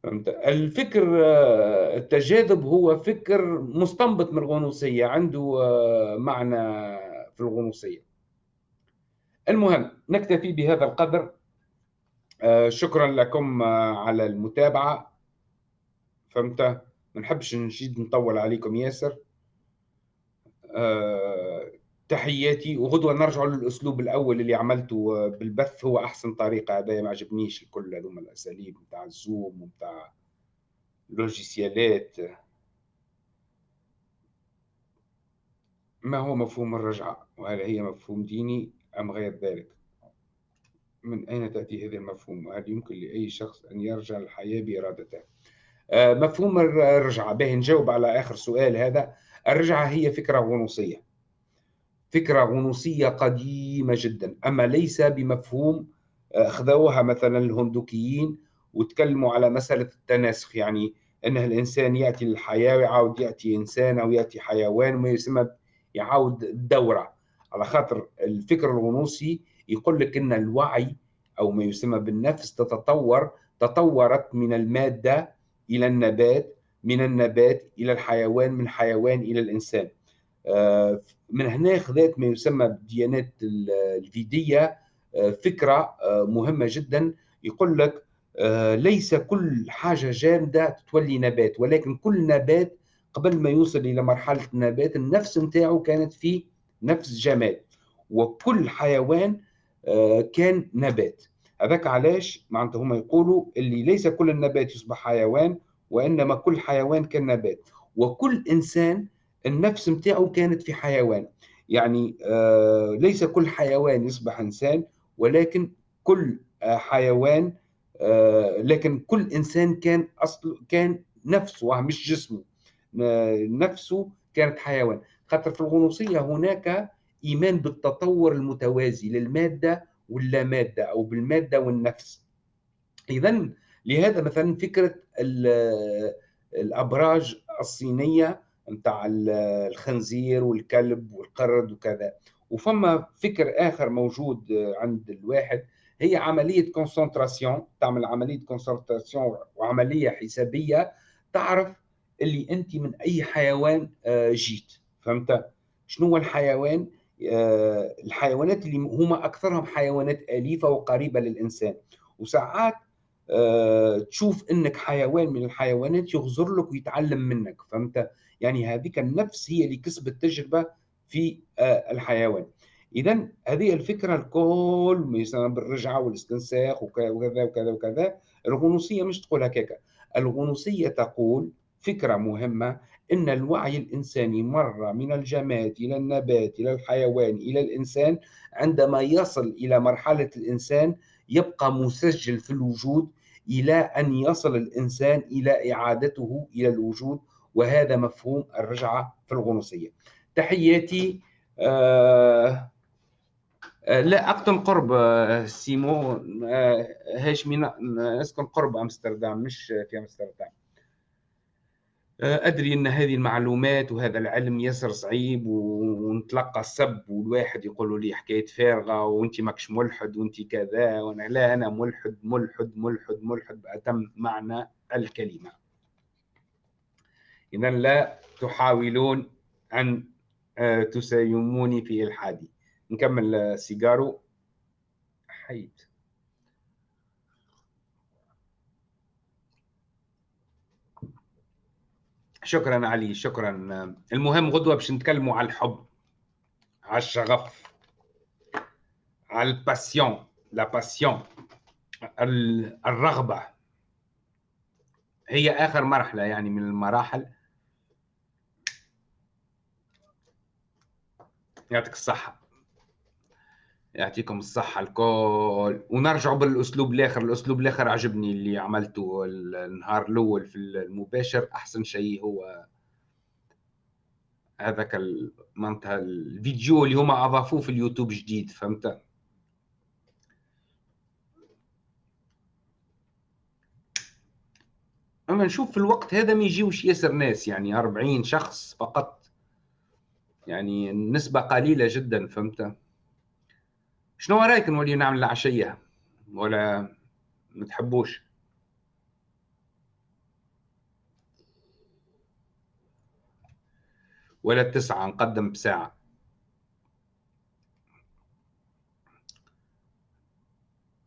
فهمت؟ الفكر التجاذب هو فكر مستنبط من الغنوصية عنده معنى في الغنوصية. المهم نكتفي بهذا القدر. شكرا لكم على المتابعة. فهمت؟ ما نحبش نجيد نطول عليكم ياسر. تحياتي وغدوة نرجع للأسلوب الأول اللي عملته بالبث. هو أحسن طريقة هذا ما عجبنيش الكل هذوما الأساليب نتاع الزوم ونتاع لوجيسيالات ما هو مفهوم الرجعة؟ وهل هي مفهوم ديني أم غير ذلك؟ من أين تأتي هذا المفهوم؟ وهل يمكن لأي شخص أن يرجع للحياة بإرادته؟ آه، مفهوم الرجعة. به نجاوب على آخر سؤال هذا. الرجعة هي فكرة غنوصية. فكرة غنوصية قديمة جدا. أما ليس بمفهوم آه، أخذوها مثلا الهندوكيين وتكلموا على مسألة التناسخ. يعني أن الإنسان يأتي للحياة ويعاود يأتي إنسان أو يأتي حيوان وما يسمى يعاود الدورة على خاطر الفكر الغنوصي يقول لك أن الوعي أو ما يسمى بالنفس تتطور تطورت من المادة إلى النبات من النبات إلى الحيوان من حيوان إلى الإنسان. آه، من هنا خذات ما يسمى بالديانات الفيدية آه، فكرة آه، مهمة جدا. يقول لك ليس كل حاجة جامدة تولي نبات ولكن كل نبات قبل ما يوصل إلى مرحلة النبات النفس نتاعه كانت في نفس جماد وكل حيوان كان نبات. هذاك علاش؟ معناتها هما يقولوا اللي ليس كل النبات يصبح حيوان وإنما كل حيوان كان نبات. وكل إنسان النفس متاعه كانت في حيوان. يعني آه ليس كل حيوان يصبح إنسان ولكن كل آه حيوان آه لكن كل إنسان كان أصل كان نفسه مش جسمه. نفسه كانت حيوان. خاطر في الغنوصية هناك إيمان بالتطور المتوازي للمادة واللامادة أو بالمادة والنفس. إذا لهذا مثلا فكرة الأبراج الصينية نتاع الخنزير والكلب والقرد وكذا. وفما فكر آخر موجود عند الواحد هي عملية concentration تعمل عملية concentration وعملية حسابية تعرف اللي أنت من أي حيوان آه، جيت. فهمت؟ شنو هو الحيوان؟ الحيوانات اللي هما أكثرهم حيوانات أليفة وقريبة للإنسان. وساعات آه، تشوف إنك حيوان من الحيوانات يغزر لك ويتعلم منك. فهمت؟ يعني هذيك النفس هي اللي كسبت تجربة في آه، الحيوان. اذا هذه الفكرة الكل مثلا بالرجعة والاستنساخ وكذا وكذا وكذا الغنوصية مش تقول هكاك. الغنوصية تقول فكرة مهمة. إن الوعي الإنساني مر من الجماد إلى النبات إلى الحيوان إلى الإنسان عندما يصل إلى مرحلة الإنسان يبقى مسجل في الوجود إلى أن يصل الإنسان إلى إعادته إلى الوجود وهذا مفهوم الرجعة في الغنوصية. تحياتي آه آه لا اقطن قرب آه سيمو آه هاشمي اسكن قرب أمستردام مش في أمستردام. أدري أن هذه المعلومات وهذا العلم ياسر صعيب ونتلقى السب والواحد يقول لي حكايه فارغة وأنت ماكش ملحد وأنت كذا وأنا لا أنا ملحد ملحد ملحد ملحد باتم معنى الكلمة. اذا لا تحاولون أن آه، تسايموني في إلحادي. نكمل سيجارو. حيت شكرا علي شكرا. المهم غدوة باش نتكلموا على الحب على الشغف على ال passion لا باسيون الرغبة. هي آخر مرحلة يعني من المراحل. يعطيك الصحة. يعطيكم الصحة الكل. ونرجعوا بالأسلوب الآخر. الأسلوب الآخر عجبني اللي عملته النهار الأول في المباشر. أحسن شيء هو هذاك معناتها الفيديو اللي هما أضافوه في اليوتيوب جديد فهمت؟ أما نشوف في الوقت هذا ما يجيوش ياسر ناس يعني 40 شخص فقط. يعني نسبة قليلة جدا فهمت؟ شنو رايك نولي نعمل العشية؟ ولا ما تحبوش؟ ولا التسعة نقدم بساعة.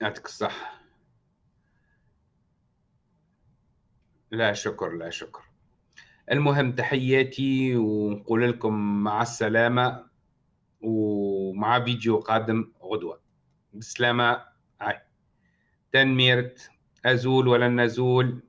يعطيك الصحة. لا شكر لا شكر. المهم تحياتي ونقول لكم مع السلامة ومع فيديو قادم. غدوة. بسلامة. هاي. تنميرت. أزول ولن نزول.